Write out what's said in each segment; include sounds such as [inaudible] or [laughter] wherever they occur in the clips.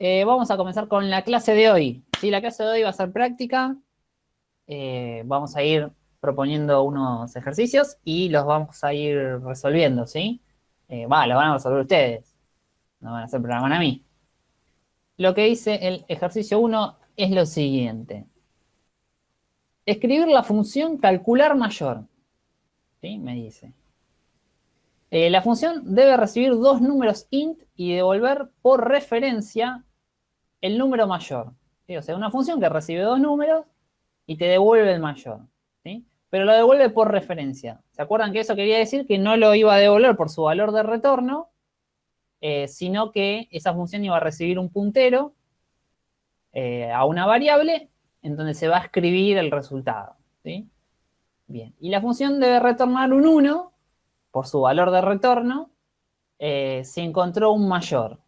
eh, vamos a comenzar con la clase de hoy. ¿sí? La clase de hoy va a ser práctica. Eh, vamos a ir proponiendo unos ejercicios y los vamos a ir resolviendo, ¿sí? Eh, los van a resolver ustedes. No van a hacer programa a mí. Lo que dice el ejercicio 1 es lo siguiente. Escribir la función calcular mayor. ¿Sí? Me dice. Eh, la función debe recibir dos números int y devolver por referencia el número mayor. O sea, una función que recibe dos números y te devuelve el mayor. ¿sí? Pero lo devuelve por referencia. ¿Se acuerdan que eso quería decir que no lo iba a devolver por su valor de retorno, eh, sino que esa función iba a recibir un puntero eh, a una variable en donde se va a escribir el resultado. ¿sí? Bien, y la función debe retornar un 1 por su valor de retorno eh, si encontró un mayor.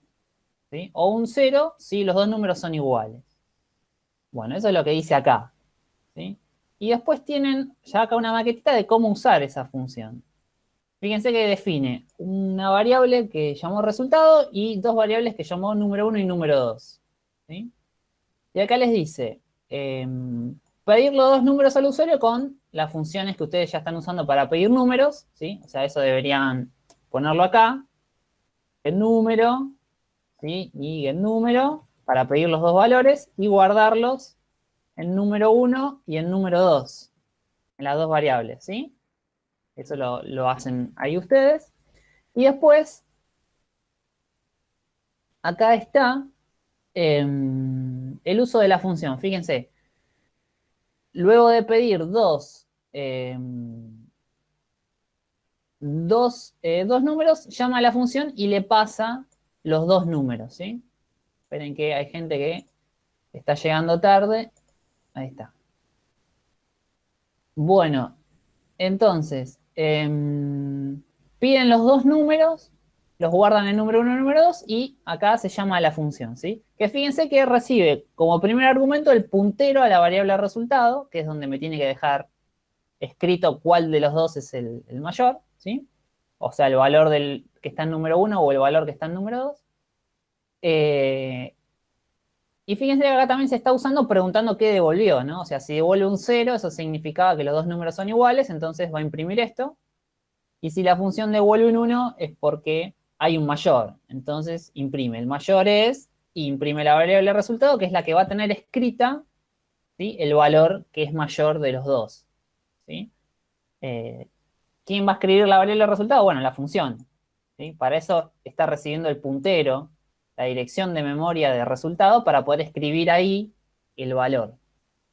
O un 0 si los dos números son iguales. Bueno, eso es lo que dice acá. ¿sí? Y después tienen ya acá una maquetita de cómo usar esa función. Fíjense que define una variable que llamó resultado y dos variables que llamó número 1 y número 2. ¿sí? Y acá les dice, em, pedir los dos números al usuario con las funciones que ustedes ya están usando para pedir números, ¿sí? O sea, eso deberían ponerlo acá, el número, Y el número, para pedir los dos valores y guardarlos en número 1 y en número 2, en las dos variables, ¿sí? Eso lo, hacen ahí ustedes. Y después, acá está em, el uso de la función. Fíjense, luego de pedir dos, em, dos, eh, dos, números, llama a la función y le pasa los dos números, ¿sí? Esperen que hay gente que está llegando tarde. Ahí está. Bueno, entonces, em, piden los dos números, los guardan en número 1 y número 2 y acá se llama la función, ¿sí? Que fíjense que recibe como primer argumento el puntero a la variable resultado, que es donde me tiene que dejar escrito cuál de los dos es el, mayor, ¿sí? O sea, el valor del que está en número 1 o el valor que está en número 2. Eh, y fíjense que acá también se está usando preguntando qué devolvió, ¿no? O sea, si devuelve un 0, eso significaba que los dos números son iguales, entonces va a imprimir esto. Y si la función devuelve un 1, es porque hay un mayor. Entonces imprime. El mayor es, imprime la variable resultado, que es la que va a tener escrita ¿sí? el valor que es mayor de los dos. ¿sí? Eh, ¿Quién va a escribir la variable resultado? Bueno, la función. ¿sí? Para eso está recibiendo el puntero, la dirección de memoria de resultado, para poder escribir ahí el valor.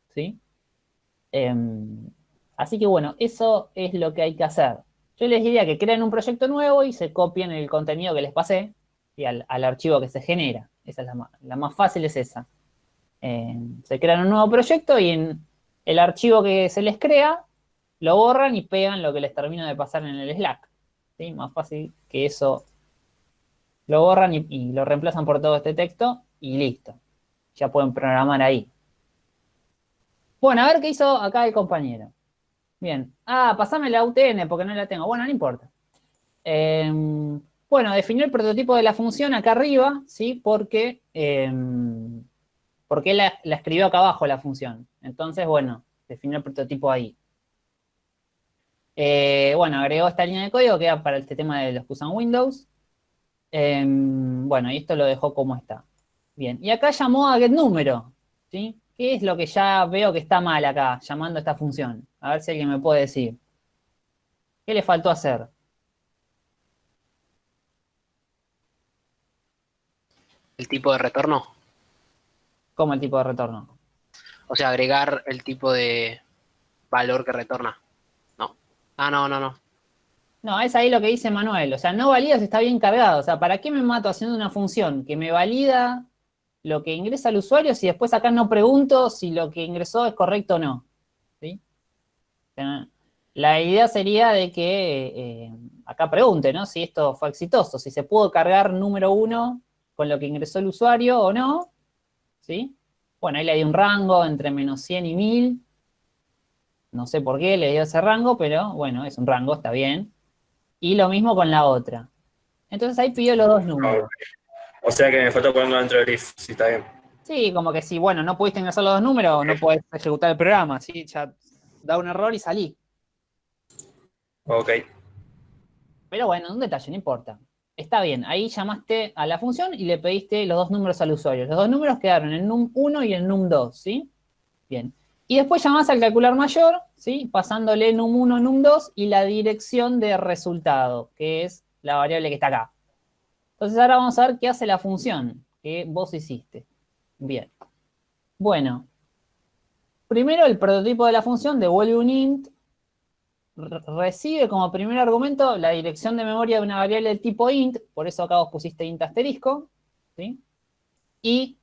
¿sí? Em, así que bueno, eso es lo que hay que hacer. Yo les diría que creen un proyecto nuevo y se copien el contenido que les pasé y al, archivo que se genera. Esa es la más, fácil, es esa. Eh, se crean un nuevo proyecto y en el archivo que se les crea, lo borran y pegan lo que les termino de pasar en el Slack. ¿sí? Más fácil que eso. Lo borran y, lo reemplazan por todo este texto y listo. Ya pueden programar ahí. Bueno, a ver qué hizo acá el compañero. Bien. Ah, pasame la UTN porque no la tengo. Bueno, no importa. Em, bueno, definió el prototipo de la función acá arriba, ¿sí? Porque, em, porque la, la, escribió acá abajo la función. Entonces, bueno, definió el prototipo ahí. Eh, bueno, agregó esta línea de código que era para este tema de los que usan Windows. Em, bueno, y esto lo dejó como está. Bien, y acá llamó a getNúmero, ¿sí? ¿Qué es lo que ya veo que está mal acá, llamando a esta función? A ver si alguien me puede decir. ¿Qué le faltó hacer? ¿El tipo de retorno? ¿Cómo el tipo de retorno? O sea, agregar el tipo de valor que retorna. No. Ah, no, no, no. No, es ahí lo que dice Manuel. O sea, no valida si está bien cargado. O sea, ¿para qué me mato haciendo una función que me valida lo que ingresa el usuario si después acá no pregunto si lo que ingresó es correcto o no. La idea sería de que eh, acá pregunte, ¿no? Si esto fue exitoso, si se pudo cargar número uno con lo que ingresó el usuario o no, ¿sí? Bueno, ahí le di un rango entre menos 100 y 1000. No sé por qué le dio ese rango, pero bueno, es un rango, está bien. Y lo mismo con la otra. Entonces ahí pidió los dos números. O sea que me falta ponerlo dentro del if, si está bien. Sí, como que si, bueno, no pudiste ingresar los dos números, no podés ejecutar el programa, ¿sí? Ya da un error y salí. Ok. Pero bueno, un detalle, no importa. Está bien, ahí llamaste a la función y le pediste los dos números al usuario. Los dos números quedaron en num1 y en num2, ¿sí? Bien. Y después llamás al calcular mayor, ¿sí? Pasándole num1, num2 y la dirección de resultado, que es la variable que está acá. Entonces ahora vamos a ver qué hace la función que vos hiciste. Bien. Bueno. Primero el prototipo de la función devuelve un int recibe como primer argumento la dirección de memoria de una variable de tipo int, por eso acá vos pusiste int asterisco, ¿sí? Y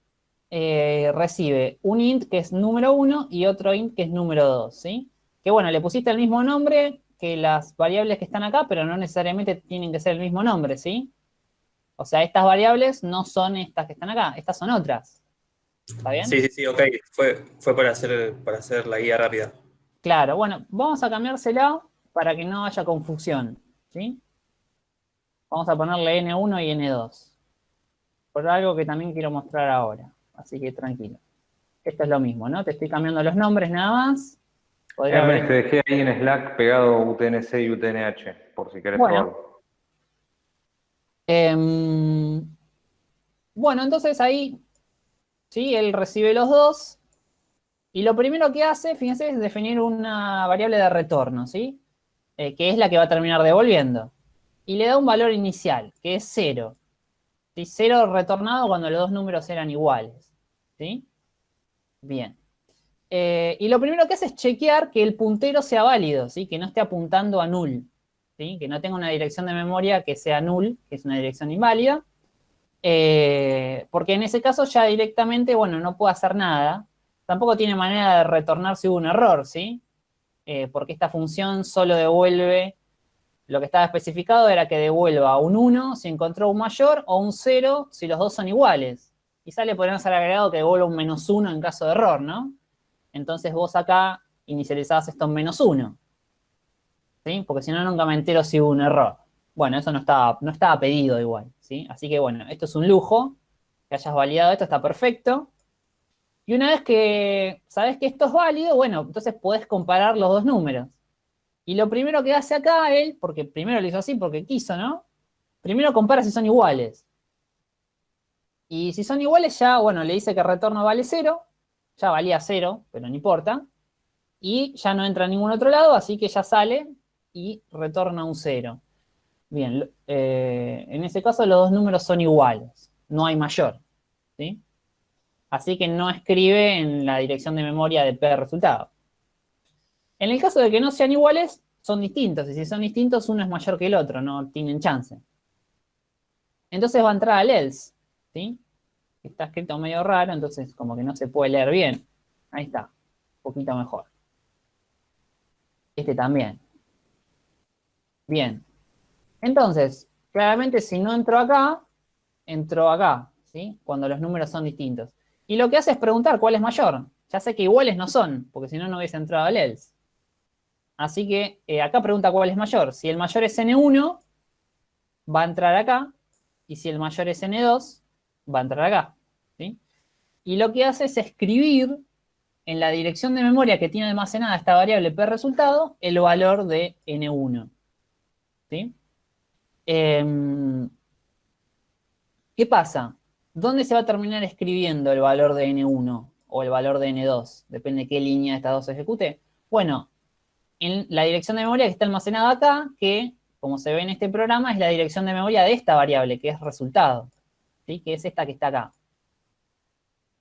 eh, recibe un int que es número 1 y otro int que es número 2, ¿sí? Que bueno, le pusiste el mismo nombre que las variables que están acá, pero no necesariamente tienen que ser el mismo nombre, ¿sí? O sea, estas variables no son estas que están acá, estas son otras. ¿Está bien? Sí, sí, sí, ok. Fue, fue para, hacer, para hacer la guía rápida. Claro, bueno, vamos a cambiársela para que no haya confusión, ¿sí? Vamos a ponerle N1 y N2. Por algo que también quiero mostrar ahora, así que tranquilo. Esto es lo mismo, ¿no? Te estoy cambiando los nombres nada más. Hermes, te dejé ahí en Slack pegado UTNC y UTNH, por si querés bueno. Eh, bueno, entonces ahí, ¿sí? Él recibe los dos y lo primero que hace, fíjense, es definir una variable de retorno, ¿sí? Eh, que es la que va a terminar devolviendo. Y le da un valor inicial, que es 0. ¿sí? 0 retornado cuando los dos números eran iguales. ¿Sí? Bien. Eh, y lo primero que hace es chequear que el puntero sea válido, ¿sí? que no esté apuntando a null. ¿sí? Que no tenga una dirección de memoria que sea null, que es una dirección inválida. Eh, porque en ese caso ya directamente, bueno, no puedo hacer nada, Tampoco tiene manera de retornar si hubo un error, ¿sí? Eh, porque esta función solo devuelve, lo que estaba especificado era que devuelva un 1 si encontró un mayor o un 0 si los dos son iguales. Quizá le podríamos haber agregado que devuelva un menos 1 en caso de error, ¿no? Entonces vos acá inicializabas esto en menos 1. ¿Sí? Porque si no, nunca me entero si hubo un error. Bueno, eso no estaba, no estaba pedido igual, ¿sí? Así que bueno, esto es un lujo. Que hayas validado esto está perfecto. Y una vez que sabes que esto es válido, bueno, entonces podés comparar los dos números. Y lo primero que hace acá él, porque primero lo hizo así porque quiso, ¿no? Primero compara si son iguales. Y si son iguales ya, bueno, le dice que retorno vale cero. Ya valía cero, pero no importa. Y ya no entra a ningún otro lado, así que ya sale y retorna un cero. Bien, eh, en ese caso los dos números son iguales. No hay mayor, ¿sí? así que no escribe en la dirección de memoria de P resultado. En el caso de que no sean iguales, son distintos, y si son distintos, uno es mayor que el otro, no tienen chance. Entonces va a entrar al else, Está escrito medio raro, entonces como que no se puede leer bien. Ahí está, un poquito mejor. Este también. Bien. Entonces, claramente si no entró acá, entró acá, ¿sí? Cuando los números son distintos. Y lo que hace es preguntar cuál es mayor. Ya sé que iguales no son, porque si no, no hubiese entrado al else. Así que eh, acá pregunta cuál es mayor. Si el mayor es n1, va a entrar acá. Y si el mayor es n2, va a entrar acá. Y lo que hace es escribir en la dirección de memoria que tiene almacenada esta variable p resultado, el valor de n1. Em, ¿Qué pasa? ¿Dónde se va a terminar escribiendo el valor de N1 o el valor de N2? Depende de qué línea de estas dos se ejecute. Bueno, en la dirección de memoria que está almacenada acá, que, como se ve en este programa, es la dirección de memoria de esta variable, que es resultado, ¿sí? que es esta que está acá.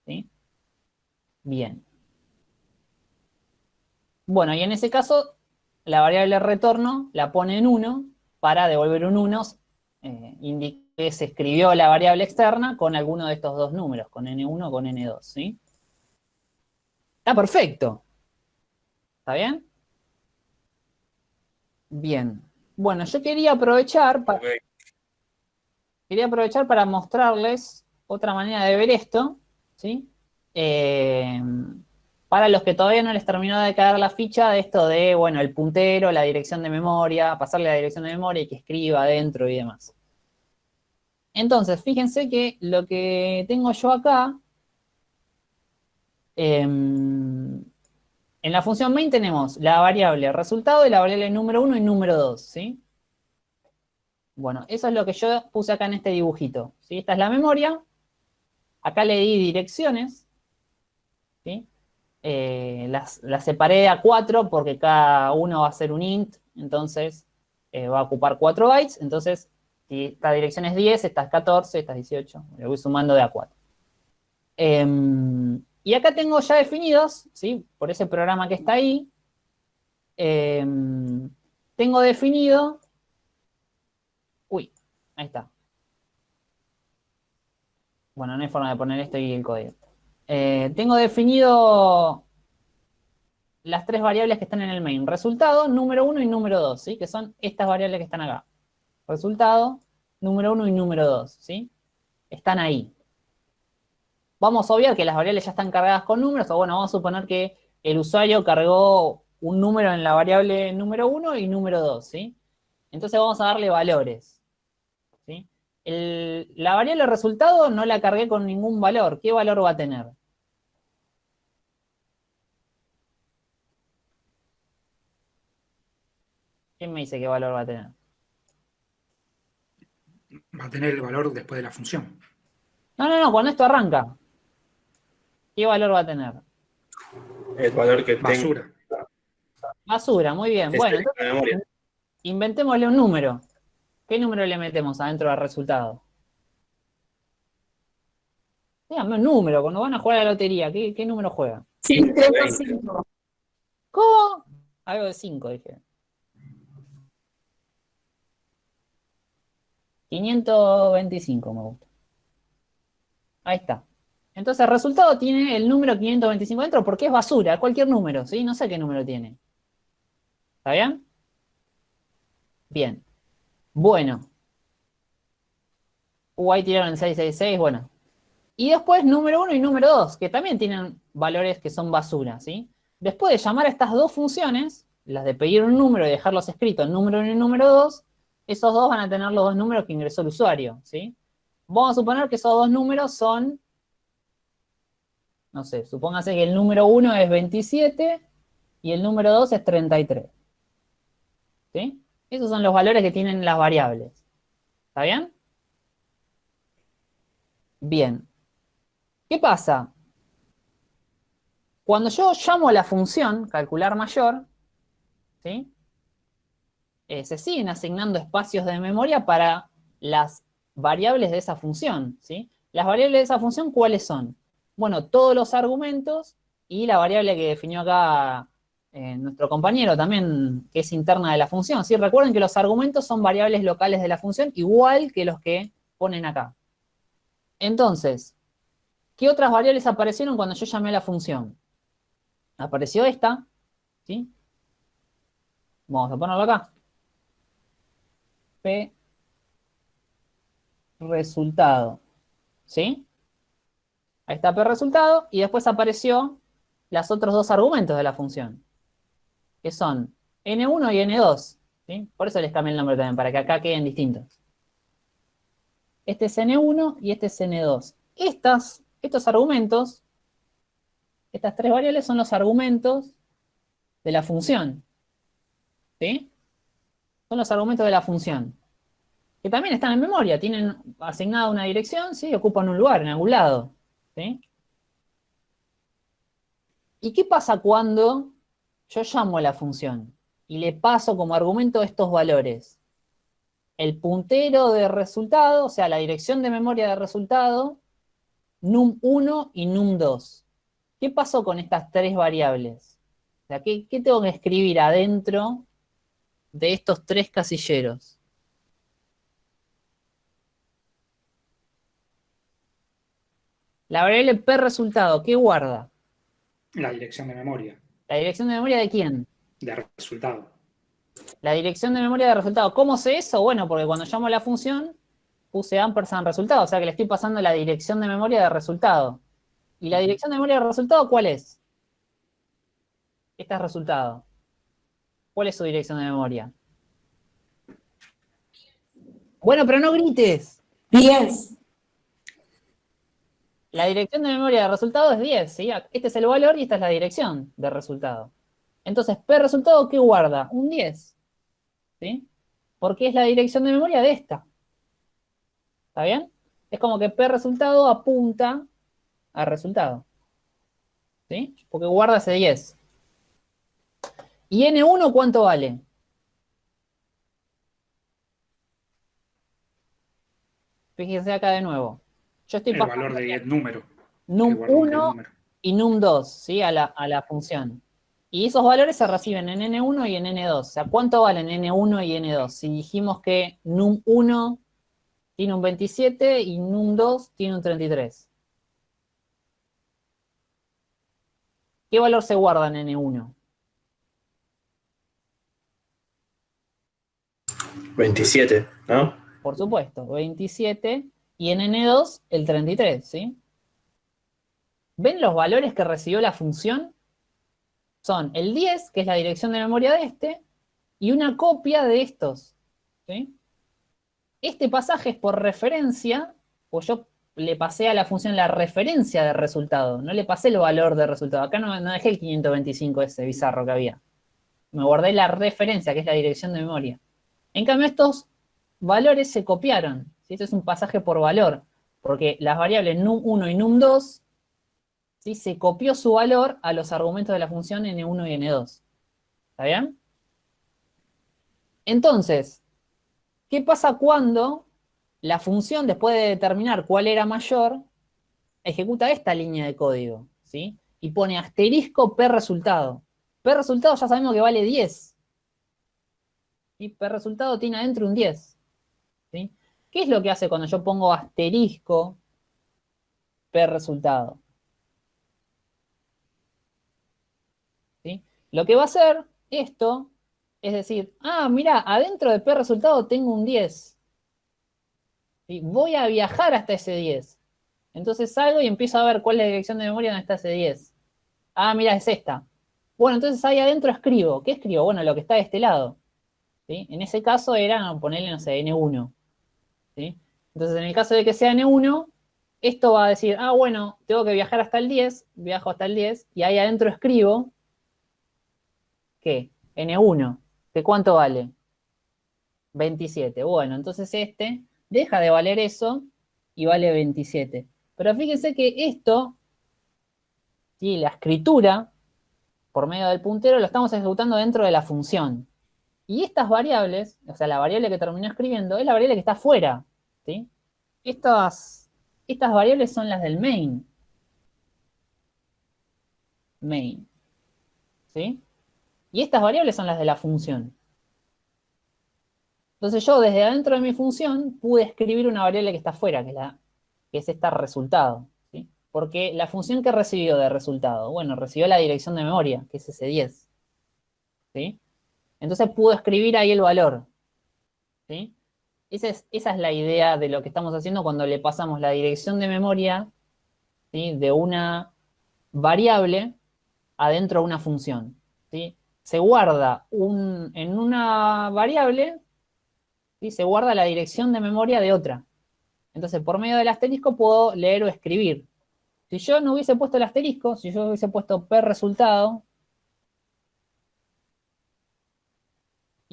¿Sí? Bien. Bueno, y en ese caso, la variable retorno la pone en 1 para devolver un 1, eh, que se escribió la variable externa con alguno de estos dos números, con n1 o con n2, ¿sí? Está perfecto. ¿Está bien? Bien. Bueno, yo quería aprovechar para, quería aprovechar para mostrarles otra manera de ver esto, ¿sí? Eh, para los que todavía no les terminó de caer la ficha de esto de, bueno, el puntero, la dirección de memoria, pasarle la dirección de memoria y que escriba adentro y demás. Entonces, fíjense que lo que tengo yo acá, em, en la función main tenemos la variable resultado y la variable número 1 y número 2, ¿sí? Bueno, eso es lo que yo puse acá en este dibujito, ¿sí? Esta es la memoria, acá le di direcciones. Eh, las, separé a 4 porque cada uno va a ser un int, entonces eh, va a ocupar 4 bytes, entonces si esta dirección es 10, esta es 14, esta es 18, le voy sumando de a 4. Em, y acá tengo ya definidos, ¿sí? Por ese programa que está ahí, em, tengo definido Ahí está. Bueno, no hay forma de poner esto y el código. Eh, tengo definido las tres variables que están en el main. Resultado, número 1 y número 2, ¿sí? Que son estas variables que están acá. Resultado, número 1 y número 2, ¿sí? Están ahí. Vamos a obviar que las variables ya están cargadas con números, o bueno, vamos a suponer que el usuario cargó un número en la variable número 1 y número 2, ¿sí? Entonces vamos a darle valores la variable resultado no la cargué con ningún valor. ¿Qué valor va a tener? ¿Quién me dice qué valor va a tener? Va a tener el valor después de la función. No, no, no, cuando esto arranca. ¿Qué valor va a tener? El valor que Basura. Basura, muy bien. bueno, inventémosle un número. ¿Qué número le metemos adentro del resultado? Dígame un número, cuando van a jugar a la lotería, ¿qué, número juegan? 5. ¿Cómo? Algo de 5, dije. 525 me gusta. Ahí está. Entonces el resultado tiene el número 525 dentro porque es basura, cualquier número, ¿sí? No sé qué número tiene. ¿Está bien? Bien. Bueno. Ahí tiraron el 666, bueno. Y después número 1 y número 2, que también tienen valores que son basura, ¿sí? Después de llamar a estas dos funciones, las de pedir un número y dejarlos escritos, número 1 y número 2, esos dos van a tener los dos números que ingresó el usuario, ¿sí? Vamos a suponer que esos dos números son, no sé, supóngase que el número 1 es 27 y el número 2 es 33. ¿Sí? Esos son los valores que tienen las variables. ¿Está bien? Bien. ¿Qué pasa? Cuando yo llamo a la función calcular mayor, ¿sí? Eh, se siguen asignando espacios de memoria para las variables de esa función. ¿sí? Las variables de esa función, ¿cuáles son? Bueno, todos los argumentos y la variable que definió acá eh, nuestro compañero también, que es interna de la función. ¿sí? Recuerden que los argumentos son variables locales de la función, igual que los que ponen acá. Entonces, ¿qué otras variables aparecieron cuando yo llamé a la función? Apareció esta, ¿sí? Vamos a ponerlo acá. P resultado, ¿sí? Ahí está P resultado, y después apareció los otros dos argumentos de la función que son N1 y N2. ¿sí? Por eso les cambié el nombre también, para que acá queden distintos. Este es N1 y este es N2. Estas, estos argumentos, estas tres variables son los argumentos de la función. ¿Sí? Son los argumentos de la función. Que también están en memoria, tienen asignada una dirección, ¿sí? Ocupan un lugar en algún lado. ¿Sí? ¿Y qué pasa cuando yo llamo a la función y le paso como argumento estos valores. El puntero de resultado, o sea, la dirección de memoria de resultado, num1 y num2. ¿Qué pasó con estas tres variables? ¿qué, ¿qué, tengo que escribir adentro de estos tres casilleros? La variable p resultado, ¿qué guarda? La dirección de memoria. ¿La dirección de memoria de quién? De resultado. La dirección de memoria de resultado. ¿Cómo sé eso? Bueno, porque cuando llamo a la función, puse ampersand resultado, o sea que le estoy pasando la dirección de memoria de resultado. ¿Y la dirección de memoria de resultado cuál es? Esta es resultado. ¿Cuál es su dirección de memoria? Bueno, pero no grites. 10. La dirección de memoria de resultado es 10, ¿sí? Este es el valor y esta es la dirección de resultado. Entonces, P resultado, ¿qué guarda? Un 10, ¿sí? Porque es la dirección de memoria de esta. ¿Está bien? Es como que P resultado apunta al resultado. ¿Sí? Porque guarda ese 10. ¿Y N1 cuánto vale? Fíjense acá de nuevo. Yo estoy El valor de número. que num guardamos el 1 número. y num2, ¿sí? A la, a la función. Y esos valores se reciben en n1 y en n2. O sea, ¿cuánto valen n1 y n2? Si dijimos que num1 tiene un 27 y num2 tiene un 33. ¿Qué valor se guarda en n1? 27, ¿no? Por supuesto, 27 y en n2 el 33, ¿sí? ¿Ven los valores que recibió la función? Son el 10, que es la dirección de memoria de este, y una copia de estos, ¿sí? Este pasaje es por referencia, pues yo le pasé a la función la referencia de resultado, no le pasé el valor de resultado. Acá no dejé el 525 ese bizarro que había. Me guardé la referencia, que es la dirección de memoria. En cambio, estos valores se copiaron. ¿Sí? Este es un pasaje por valor, porque las variables num1 y num2 ¿sí? se copió su valor a los argumentos de la función n1 y n2. ¿Está bien? Entonces, ¿qué pasa cuando la función, después de determinar cuál era mayor, ejecuta esta línea de código? ¿sí? Y pone asterisco p resultado. P resultado ya sabemos que vale 10. Y P resultado tiene adentro un 10. ¿sí? ¿Qué es lo que hace cuando yo pongo asterisco P resultado? ¿Sí? Lo que va a hacer esto es decir, ah, mira, adentro de P resultado tengo un 10. ¿Sí? Voy a viajar hasta ese 10. Entonces salgo y empiezo a ver cuál es la dirección de memoria donde está ese 10. Ah, mira, es esta. Bueno, entonces ahí adentro escribo. ¿Qué escribo? Bueno, lo que está de este lado. ¿sí? En ese caso era ponerle, no sé, N1. Entonces, en el caso de que sea N1, esto va a decir, ah, bueno, tengo que viajar hasta el 10, viajo hasta el 10, y ahí adentro escribo, ¿qué? N1, ¿que cuánto vale? 27. Bueno, entonces este deja de valer eso y vale 27. Pero fíjense que esto, ¿sí? la escritura, por medio del puntero, lo estamos ejecutando dentro de la función. Y estas variables, o sea, la variable que terminó escribiendo, es la variable que está afuera, ¿sí? Estas, estas variables son las del main. Main. ¿Sí? Y estas variables son las de la función. Entonces yo desde adentro de mi función pude escribir una variable que está afuera, que es, la, que es esta resultado. ¿sí? Porque la función que recibió de resultado, bueno, recibió la dirección de memoria, que es ese 10. ¿Sí? Entonces pudo escribir ahí el valor. ¿sí? Esa, es, esa es la idea de lo que estamos haciendo cuando le pasamos la dirección de memoria ¿sí? de una variable adentro de una función. ¿sí? Se guarda un, en una variable, ¿sí? se guarda la dirección de memoria de otra. Entonces, por medio del asterisco puedo leer o escribir. Si yo no hubiese puesto el asterisco, si yo hubiese puesto P resultado,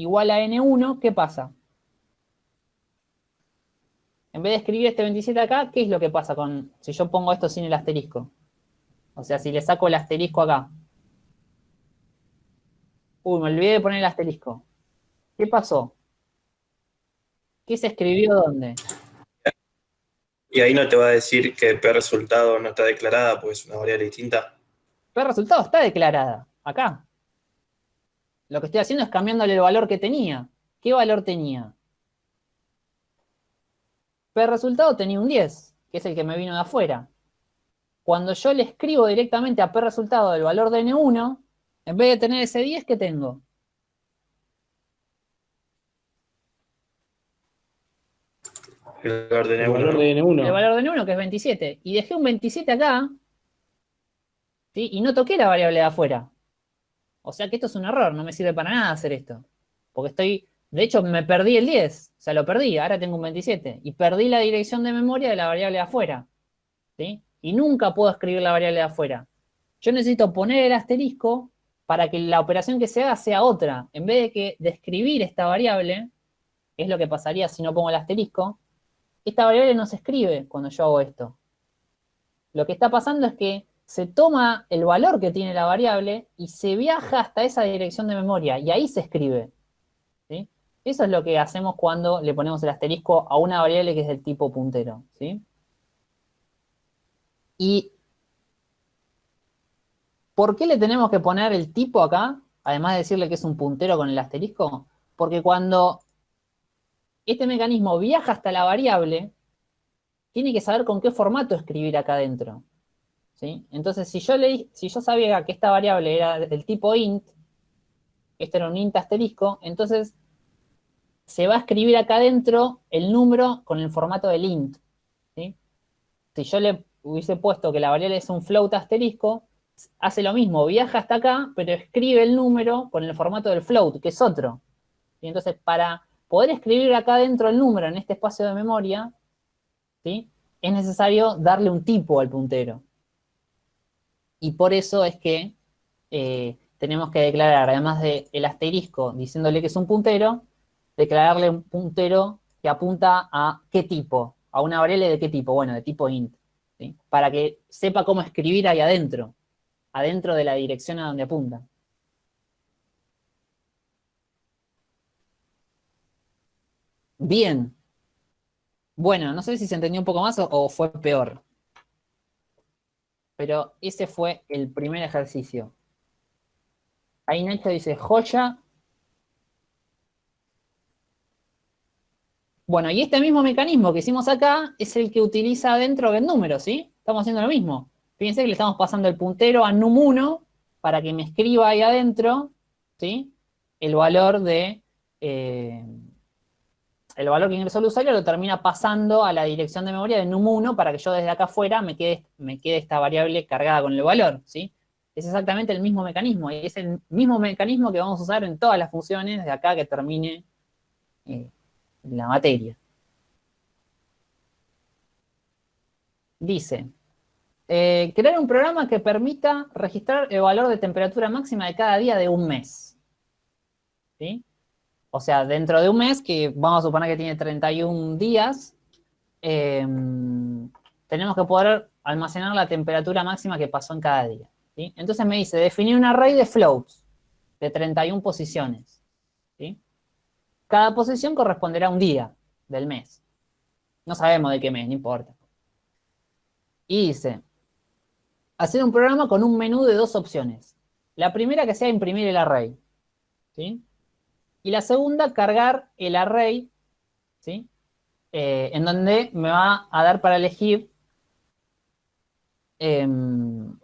igual a N1, ¿qué pasa? En vez de escribir este 27 acá, ¿qué es lo que pasa con si yo pongo esto sin el asterisco? O sea, si le saco el asterisco acá. Uy, me olvidé de poner el asterisco. ¿Qué pasó? ¿Qué se escribió dónde? Y ahí no te va a decir que P resultado no está declarada porque es una variable distinta. P resultado está declarada, acá. Lo que estoy haciendo es cambiándole el valor que tenía. ¿Qué valor tenía? P resultado tenía un 10, que es el que me vino de afuera. Cuando yo le escribo directamente a P resultado del valor de N1, en vez de tener ese 10, ¿qué tengo? El valor de El N1. valor de El N1. valor de N1, que es 27. Y dejé un 27 acá, ¿sí? y no toqué la variable de afuera. O sea que esto es un error, no me sirve para nada hacer esto. Porque estoy De hecho, me perdí el 10, o sea, lo perdí, ahora tengo un 27. Y perdí la dirección de memoria de la variable de afuera. ¿sí? Y nunca puedo escribir la variable de afuera. Yo necesito poner el asterisco para que la operación que se haga sea otra. En vez de que de escribir esta variable, es lo que pasaría si no pongo el asterisco, esta variable no se escribe cuando yo hago esto. Lo que está pasando es que se toma el valor que tiene la variable y se viaja hasta esa dirección de memoria y ahí se escribe. ¿sí? Eso es lo que hacemos cuando le ponemos el asterisco a una variable que es del tipo puntero. ¿sí? Y ¿por qué le tenemos que poner el tipo acá? Además de decirle que es un puntero con el asterisco. Porque cuando este mecanismo viaja hasta la variable, tiene que saber con qué formato escribir acá adentro. Entonces, si yo, le, si yo sabía que esta variable era del tipo int, este era un int asterisco, entonces se va a escribir acá adentro el número con el formato del int. Si yo le hubiese puesto que la variable es un float asterisco, hace lo mismo, viaja hasta acá, pero escribe el número con el formato del float, que es otro. Y entonces, para poder escribir acá dentro el número en este espacio de memoria, ¿sí? es necesario darle un tipo al puntero. Y por eso es que eh, tenemos que declarar, además del asterisco diciéndole que es un puntero, declararle un puntero que apunta a qué tipo, a una variable de qué tipo, bueno, de tipo int, para que sepa cómo escribir ahí adentro, adentro de la dirección a donde apunta. Bien. Bueno, no sé si se entendió un poco más o, fue peor. Pero ese fue el primer ejercicio. Ahí Nacho dice, joya. Bueno, y este mismo mecanismo que hicimos acá es el que utiliza dentro del número, ¿sí? Estamos haciendo lo mismo. Fíjense que le estamos pasando el puntero a num1 para que me escriba ahí adentro, ¿sí? El valor de... Eh, el valor que ingresó el usuario lo termina pasando a la dirección de memoria de num1 para que yo desde acá afuera me quede, me quede esta variable cargada con el valor, ¿sí? Es exactamente el mismo mecanismo, y es el mismo mecanismo que vamos a usar en todas las funciones de acá que termine eh, la materia. Dice, eh, crear un programa que permita registrar el valor de temperatura máxima de cada día de un mes. ¿Sí? O sea, dentro de un mes, que vamos a suponer que tiene 31 días, em, tenemos que poder almacenar la temperatura máxima que pasó en cada día. Entonces me dice, definir un array de floats de 31 posiciones. Cada posición corresponderá a un día del mes. No sabemos de qué mes, no importa. Y dice, hacer un programa con un menú de dos opciones. La primera que sea imprimir el array. ¿sí? Y la segunda, cargar el array, ¿sí? Eh, en donde me va a dar para elegir em,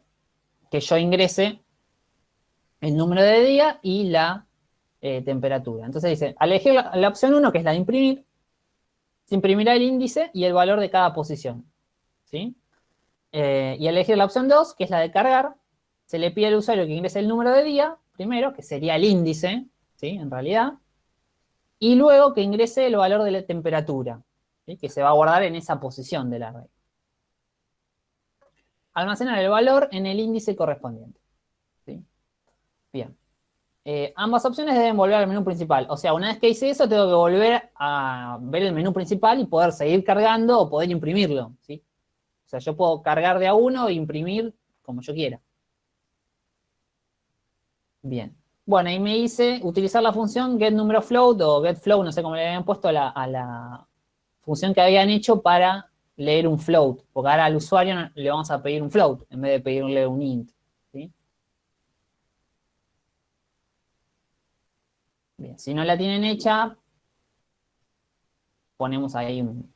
que yo ingrese el número de día y la eh, temperatura. Entonces dice, al elegir la, opción 1, que es la de imprimir, se imprimirá el índice y el valor de cada posición. ¿sí? Eh, y al elegir la opción 2, que es la de cargar, se le pide al usuario que ingrese el número de día, primero, que sería el índice, ¿sí? En realidad. Y luego que ingrese el valor de la temperatura, que se va a guardar en esa posición del array. Almacenar el valor en el índice correspondiente. Bien. Eh, ambas opciones deben volver al menú principal. O sea, una vez que hice eso, tengo que volver a ver el menú principal y poder seguir cargando o poder imprimirlo. ¿sí? O sea, yo puedo cargar de a uno e imprimir como yo quiera. Bien. Bueno, y me hice utilizar la función getNumeraFloat o getFloat, no sé cómo le habían puesto a la, función que habían hecho para leer un float, porque ahora al usuario le vamos a pedir un float en vez de pedirle un int. Bien, si no la tienen hecha, ponemos ahí un,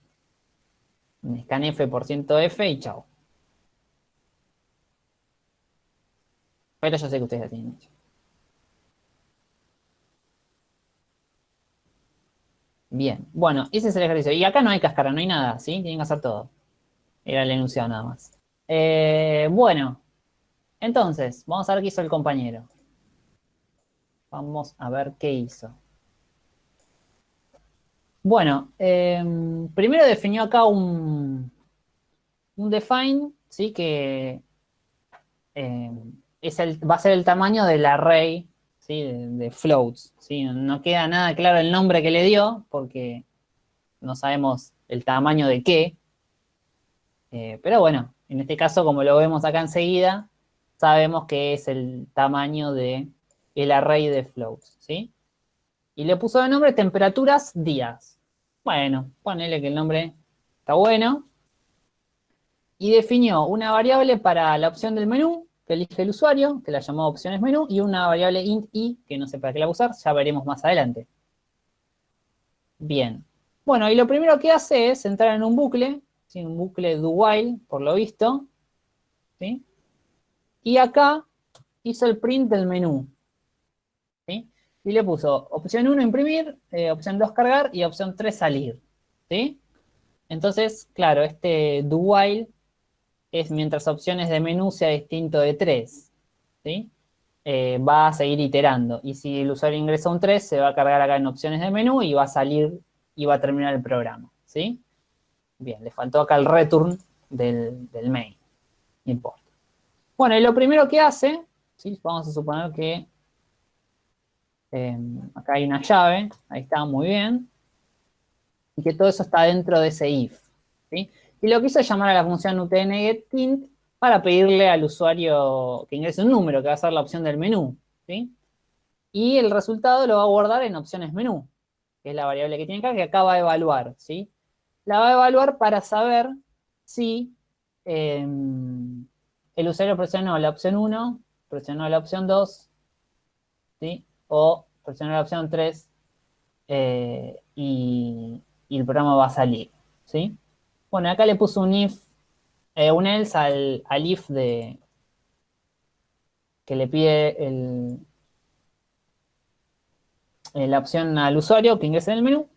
scanf por F y chao. Pero yo sé que ustedes la tienen hecha. Bien, bueno, ese es el ejercicio. Y acá no hay cáscara, no hay nada, ¿sí? Tienen que hacer todo. Era el enunciado nada más. Eh, bueno, entonces, vamos a ver qué hizo el compañero. Vamos a ver qué hizo. Bueno, em, primero definió acá un, un define, ¿sí? Que em, es el, va a ser el tamaño del array, ¿sí? De, floats, ¿sí? No queda nada claro el nombre que le dio, porque no sabemos el tamaño de qué. Eh, pero bueno, en este caso, como lo vemos acá enseguida, sabemos que es el tamaño de el array de floats, ¿sí? Y le puso de nombre temperaturas días. Bueno, ponele que el nombre está bueno. Y definió una variable para la opción del menú, elige el usuario, que la llamó opciones menú, y una variable int i, que no sé para qué la usar, ya veremos más adelante. Bien. Bueno, y lo primero que hace es entrar en un bucle, un bucle do while, por lo visto. ¿sí? Y acá hizo el print del menú. ¿sí? Y le puso opción 1 imprimir, eh, opción 2 cargar y opción 3 salir. ¿sí? Entonces, claro, este do while es mientras opciones de menú sea distinto de 3. ¿sí? Eh, va a seguir iterando. Y si el usuario ingresa un 3, se va a cargar acá en opciones de menú y va a salir y va a terminar el programa. ¿sí? Bien, le faltó acá el return del, del main. No importa. Bueno, y lo primero que hace, ¿sí? vamos a suponer que em, acá hay una llave, ahí está, muy bien, y que todo eso está dentro de ese if. ¿sí? Y lo que hizo es llamar a la función utngetInt para pedirle al usuario que ingrese un número, que va a ser la opción del menú. ¿sí? Y el resultado lo va a guardar en opciones menú, que es la variable que tiene acá, que acaba de evaluar. ¿sí? La va a evaluar para saber si em, el usuario presionó la opción 1, presionó la opción 2, ¿sí? o presionó la opción 3 eh, y, el programa va a salir. ¿sí? Bueno, acá le puso un if, eh, un else al, if de que le pide eh, la opción al usuario que ingrese en el menú,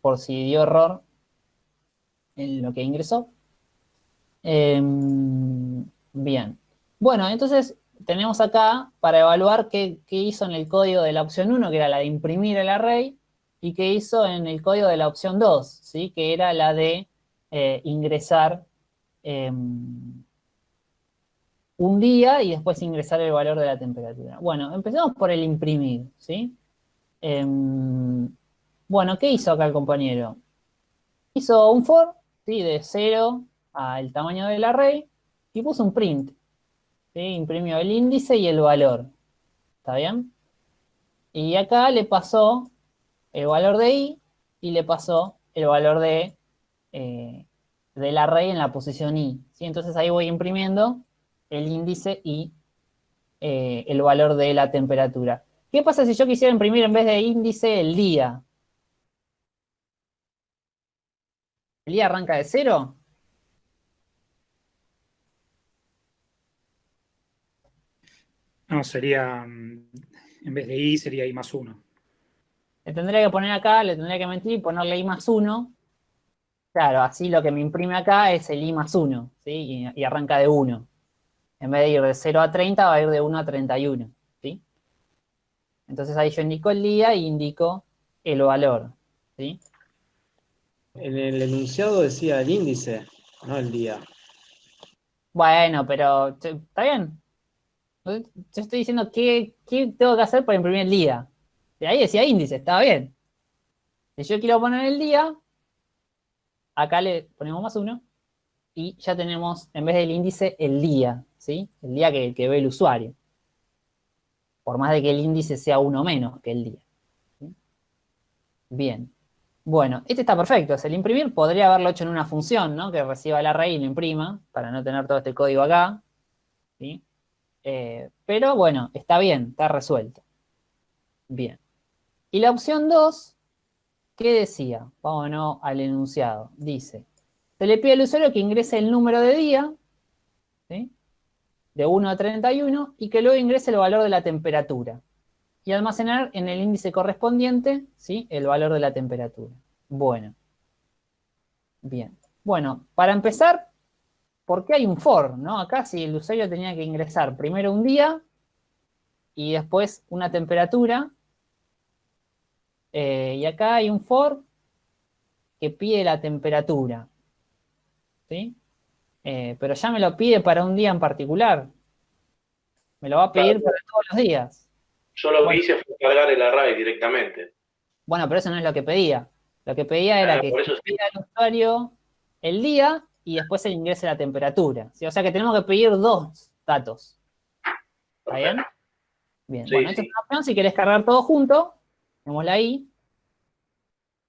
por si dio error en lo que ingresó. Em, Bien. Bueno, entonces tenemos acá para evaluar qué, hizo en el código de la opción 1, que era la de imprimir el array, y qué hizo en el código de la opción 2, ¿sí? que era la de eh, ingresar em, un día y después ingresar el valor de la temperatura. Bueno, empezamos por el imprimir, ¿sí? Em, bueno, ¿qué hizo acá el compañero? Hizo un for, ¿sí? De 0 al tamaño del array, y puso un print. ¿sí? Imprimió el índice y el valor. ¿Está bien? Y acá le pasó el valor de i y le pasó el valor de eh, del array en la posición i. ¿sí? Entonces ahí voy imprimiendo el índice y eh, el valor de la temperatura. ¿Qué pasa si yo quisiera imprimir en vez de índice el día? ¿El día arranca de cero? No, sería, mm, en vez de i, sería i más 1. Le tendría que poner acá, le tendría que mentir y ponerle i más 1. Claro, así lo que me imprime acá es el i más 1, ¿sí? Y, arranca de 1. En vez de ir de 0 a 30, va a ir de 1 a 31, ¿sí? Entonces ahí yo indico el día y indico el valor, ¿sí? En el enunciado decía el índice, no el día. Bueno, pero está bien, yo estoy diciendo qué, tengo que hacer para imprimir el día. De ahí decía índice, estaba bien. Si yo quiero poner el día, acá le ponemos más uno y ya tenemos, en vez del índice, el día, ¿sí? El día que, ve el usuario. Por más de que el índice sea uno menos que el día. Bien. Bueno, este está perfecto. Es el imprimir. Podría haberlo hecho en una función, ¿no? Que reciba el array y lo imprima, para no tener todo este código acá. ¿sí? Eh, pero bueno, está bien, está resuelto. Bien. Y la opción 2, ¿qué decía? Vámonos al enunciado. Dice, se le pide al usuario que ingrese el número de día, de 1 a 31, y que luego ingrese el valor de la temperatura. Y almacenar en el índice correspondiente, ¿sí? El valor de la temperatura. Bueno. Bien. Bueno, para empezar, ¿por qué hay un for? ¿no? Acá si el usuario tenía que ingresar primero un día y después una temperatura. Eh, y acá hay un for que pide la temperatura. ¿Sí? Eh, pero ya me lo pide para un día en particular. Me lo va a pedir Claro. para todos los días. Yo lo que hice fue cargar el array directamente. Bueno, pero eso no es lo que pedía. Lo que pedía era que sí. pida al usuario el día y después se le ingrese la temperatura. ¿sí? O sea que tenemos que pedir dos datos. ¿Está bien? Bien, Sí, bueno, esta es una opción. Si querés cargar todo junto, tenemos ahí.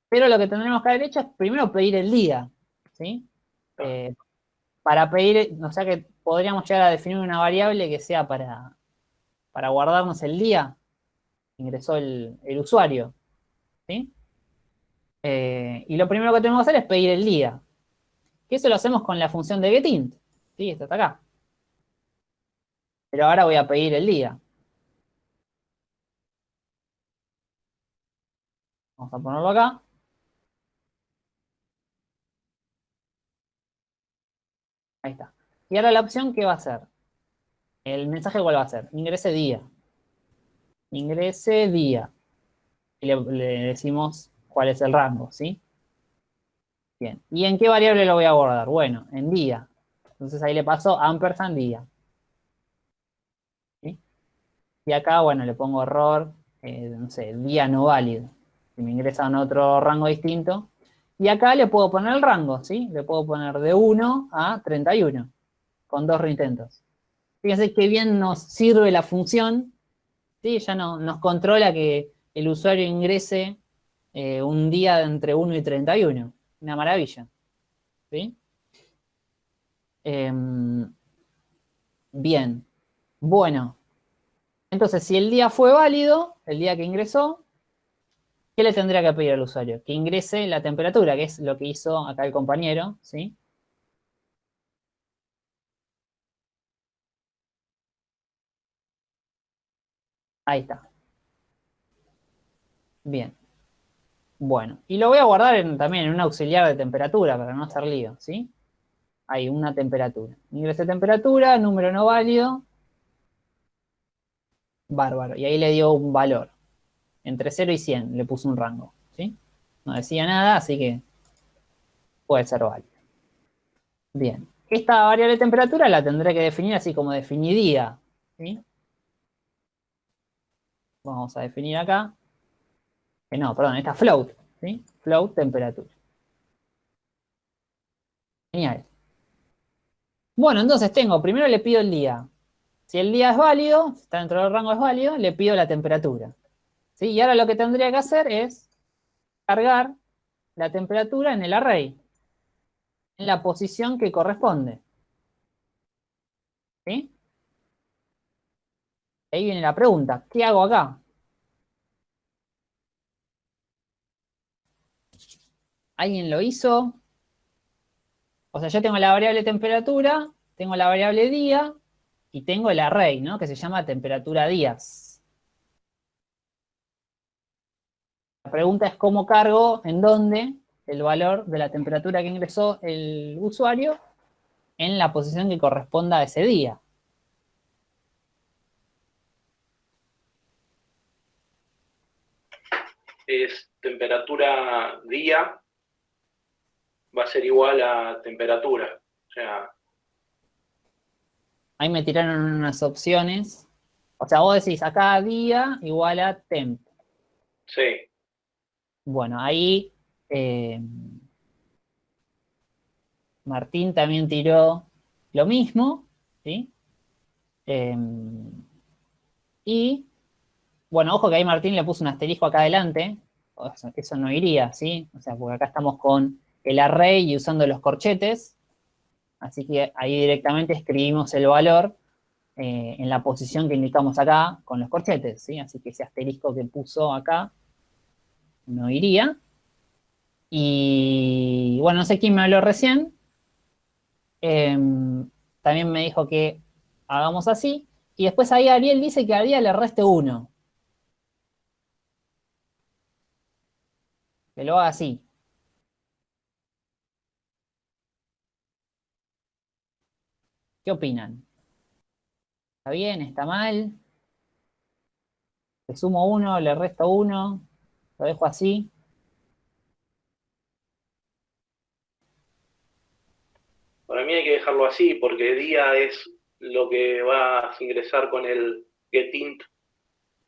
Pero lo que tendremos que haber hecho es primero pedir el día. ¿sí? Eh, para pedir, o sea que podríamos llegar a definir una variable que sea para, para guardarnos el día que ingresó el, el usuario. ¿sí? Eh, y lo primero que tenemos que hacer es pedir el día. Que eso lo hacemos con la función de getInt. ¿sí? Esta está acá. Pero ahora voy a pedir el día. Vamos a ponerlo acá. Ahí está. Y ahora la opción, ¿qué va a ser? El mensaje, ¿cuál va a ser? Ingrese día. Ingrese día. Y le, decimos cuál es el rango, ¿sí? Bien. ¿Y en qué variable lo voy a guardar? Bueno, en día. Entonces ahí le paso ampersand día. Y acá, bueno, le pongo error, eh, no sé, día no válido. Si me ingresa en otro rango distinto. Y acá le puedo poner el rango, ¿sí? Le puedo poner de 1 a 31, con dos reintentos. Fíjense qué bien nos sirve la función, ¿sí? Ya no, nos controla que el usuario ingrese eh, un día entre 1 y 31. Una maravilla. ¿Sí? Em, bien. Bueno. Entonces, si el día fue válido, el día que ingresó, ¿qué le tendría que pedir al usuario? Que ingrese la temperatura, que es lo que hizo acá el compañero, ¿sí? Ahí está. Bien. Bueno, y lo voy a guardar en- también en un auxiliar de temperatura para no hacer lío, ¿sí? Ahí, una temperatura. Ingrese temperatura, número no válido. Bárbaro. Y ahí le dio un valor. Entre 0 y 100 le puso un rango. No decía nada, así que puede ser válido. Bien. Esta variable de temperatura la tendré que definir así como definí día, ¿sí? Vamos a definir acá. Eh, no, perdón, esta float, ¿sí? Float temperatura. Genial. Bueno, entonces tengo, primero le pido el día. Si el día es válido, si está dentro del rango es válido, le pido la temperatura. ¿Sí? Y ahora lo que tendría que hacer es cargar la temperatura en el array, en la posición que corresponde. ¿Sí? Ahí viene la pregunta, ¿qué hago acá? ¿Alguien lo hizo? O sea, yo tengo la variable temperatura, tengo la variable día y tengo el array, ¿no? Que se llama temperatura días. La pregunta es cómo cargo, en dónde, el valor de la temperatura que ingresó el usuario en la posición que corresponda a ese día. Es temperatura día va a ser igual a temperatura. O sea, Ahí me tiraron unas opciones. O sea, vos decís acá día igual a temp. sí. Bueno, ahí eh, Martín también tiró lo mismo, ¿sí? Eh, y, bueno, ojo que ahí Martín le puso un asterisco acá adelante, eso no iría, ¿sí? O sea, porque acá estamos con el array y usando los corchetes, así que ahí directamente escribimos el valor eh, en la posición que indicamos acá con los corchetes, ¿sí? Así que ese asterisco que puso acá no iría. Y bueno, no sé quién me habló recién. Em, también me dijo que hagamos así. Y después ahí Ariel dice que a día le reste 1. Que lo haga así. ¿Qué opinan? ¿Está bien? ¿Está mal? Le sumo 1, le resto 1, lo dejo así. Para mí hay que dejarlo así, porque día es lo que vas a ingresar con el getInt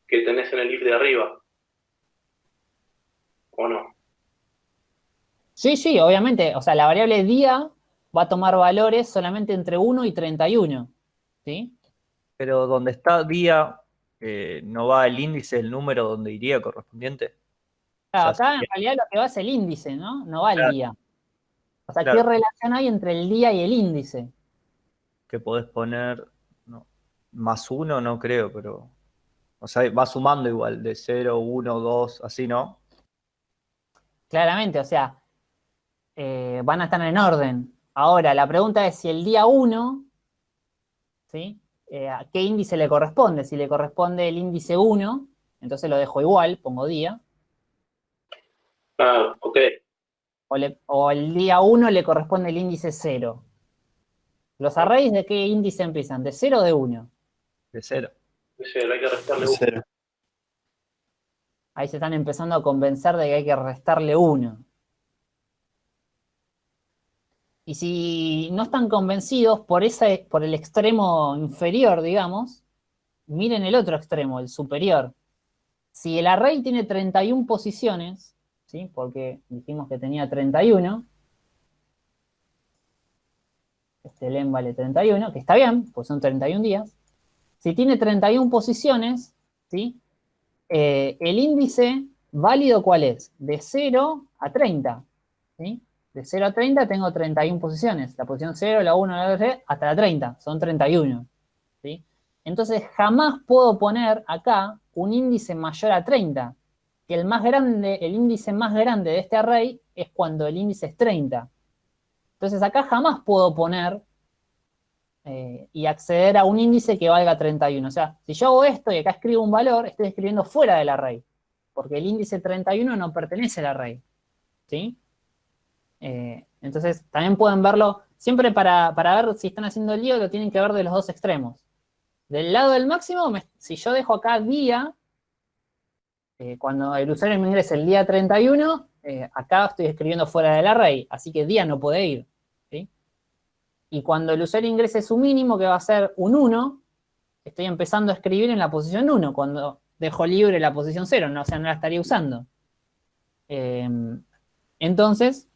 que tenés en el if de arriba. ¿O no? Sí, sí, obviamente. O sea, la variable día va a tomar valores solamente entre 1 y 31. ¿Sí? Pero donde está día, eh, ¿no va el índice, el número donde iría correspondiente? Claro, O sea, acá en realidad lo que va es el índice, ¿no? No va el día. O sea, Claro. ¿qué relación hay entre el día y el índice? Que podés poner no, más uno, no creo, pero. O sea, va sumando igual, de 0, 1, 2, así, ¿no? Claramente, o sea, eh, van a estar en orden. Ahora, la pregunta es si el día 1, ¿sí? Eh, ¿A qué índice le corresponde? Si le corresponde el índice 1, entonces lo dejo igual, pongo día. Ah, ok. O, le- o el día 1 le corresponde el índice 0. ¿Los arrays de qué índice empiezan? ¿De 0 o de 1? De 0. Ese, hay que restarle. Ahí se están empezando a convencer de que hay que restarle 1. Y si no están convencidos por, ese, por el extremo inferior, digamos, miren el otro extremo, el superior. Si el array tiene 31 posiciones, ¿sí? porque dijimos que tenía 31, este len vale 31, que está bien, pues son 31 días. Si tiene 31 posiciones, ¿sí? Eh, el índice válido, ¿cuál es? De 0 a 30. ¿sí? De 0 a 30 tengo 31 posiciones. La posición 0, la 1, la 2, la 3, hasta la 30. Son 31. ¿sí? Entonces jamás puedo poner acá un índice mayor a 30. Que el más grande, el índice más grande de este array es cuando el índice es 30. Entonces acá jamás puedo poner eh, y acceder a un índice que valga 31. O sea, si yo hago esto y acá escribo un valor, estoy escribiendo fuera del array, porque el índice 31 no pertenece al array. ¿Sí? Eh, entonces, también pueden verlo, siempre para, para ver si están haciendo el lío, lo tienen que ver de los dos extremos. Del lado del máximo, si yo dejo acá día, eh, cuando el usuario me ingrese el día 31, eh, acá estoy escribiendo fuera del array, así que día no puede ir. ¿sí? Y cuando el usuario ingrese su mínimo, que va a ser un 1, estoy empezando a escribir en la posición 1, cuando dejo libre la posición 0, no, o sea, no la estaría usando. Eh, entonces,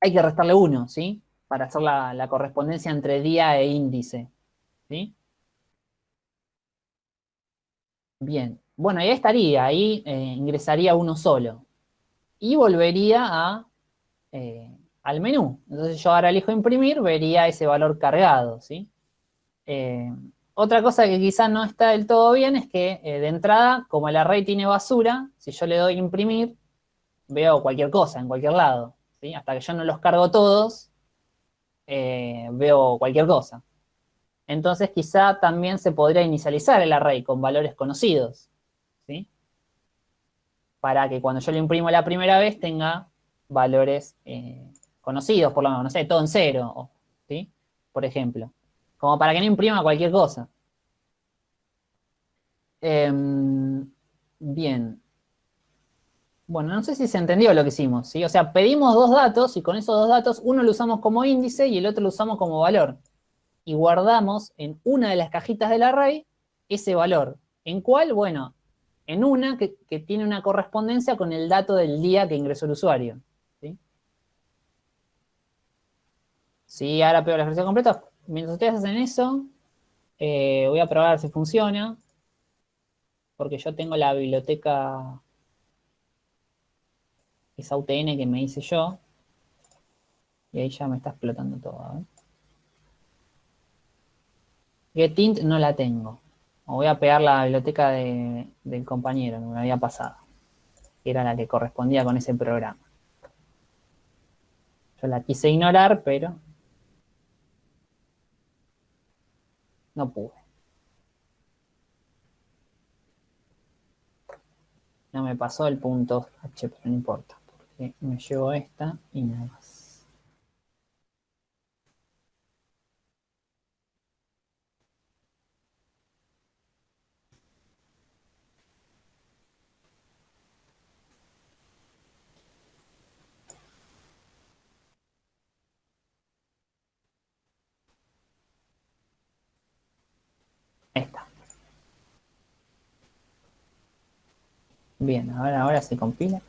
hay que restarle 1, ¿sí? Para hacer la, la correspondencia entre día e índice, ¿sí? Bien, bueno, ahí estaría, ahí eh, ingresaría uno solo. Y volvería eh, al menú. Entonces yo ahora elijo imprimir, vería ese valor cargado. Eh, otra cosa que quizás no está del todo bien es que de entrada, como el array tiene basura, si yo le doy imprimir, veo cualquier cosa en cualquier lado. Hasta que yo no los cargo todos, veo cualquier cosa. Entonces quizá también se podría inicializar el array con valores conocidos. Para que cuando yo lo imprimo la primera vez tenga valores eh, conocidos, por lo menos, no sé, todo en cero, ¿sí? Por ejemplo. Como para que no imprima cualquier cosa. Em, bien. Bueno, no sé si se entendió lo que hicimos, ¿sí? O sea, pedimos dos datos y con esos dos datos uno lo usamos como índice y el otro lo usamos como valor. Y guardamos en una de las cajitas del array ese valor. ¿En cuál? Bueno, en una que, tiene una correspondencia con el dato del día que ingresó el usuario. ¿sí? Sí, ahora pego la ejercicio completa. Mientras ustedes hacen eso, eh, voy a probar si funciona. Porque yo tengo la biblioteca esa UTN que me hice yo. Y ahí ya me está explotando todo. ver. Getint no la tengo. O voy a pegar la biblioteca de- del compañero que me había pasado. Era la que correspondía con ese programa. Yo la quise ignorar, pero no pude. No me pasó el punto H, pero no importa. Porque me llevo esta y nada más. Está. Bien, ahora, ahora se compila.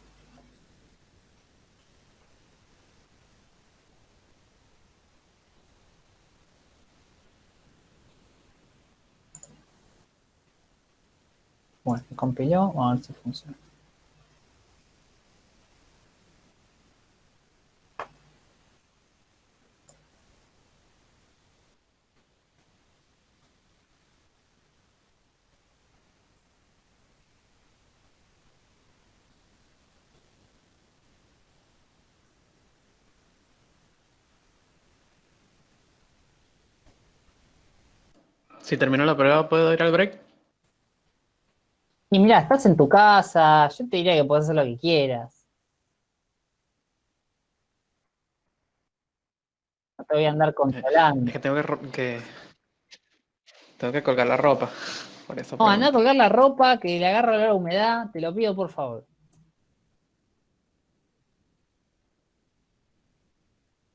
Bueno, se compiló, vamos a ver si funciona. Si terminó la prueba, ¿puedo ir al break? Y mira, estás en tu casa, yo te diría que puedes hacer lo que quieras. No te voy a andar controlando. Es que tengo que, tengo que colgar la ropa. Por eso No, anda a colgar la ropa, que le agarra la humedad, te lo pido por favor.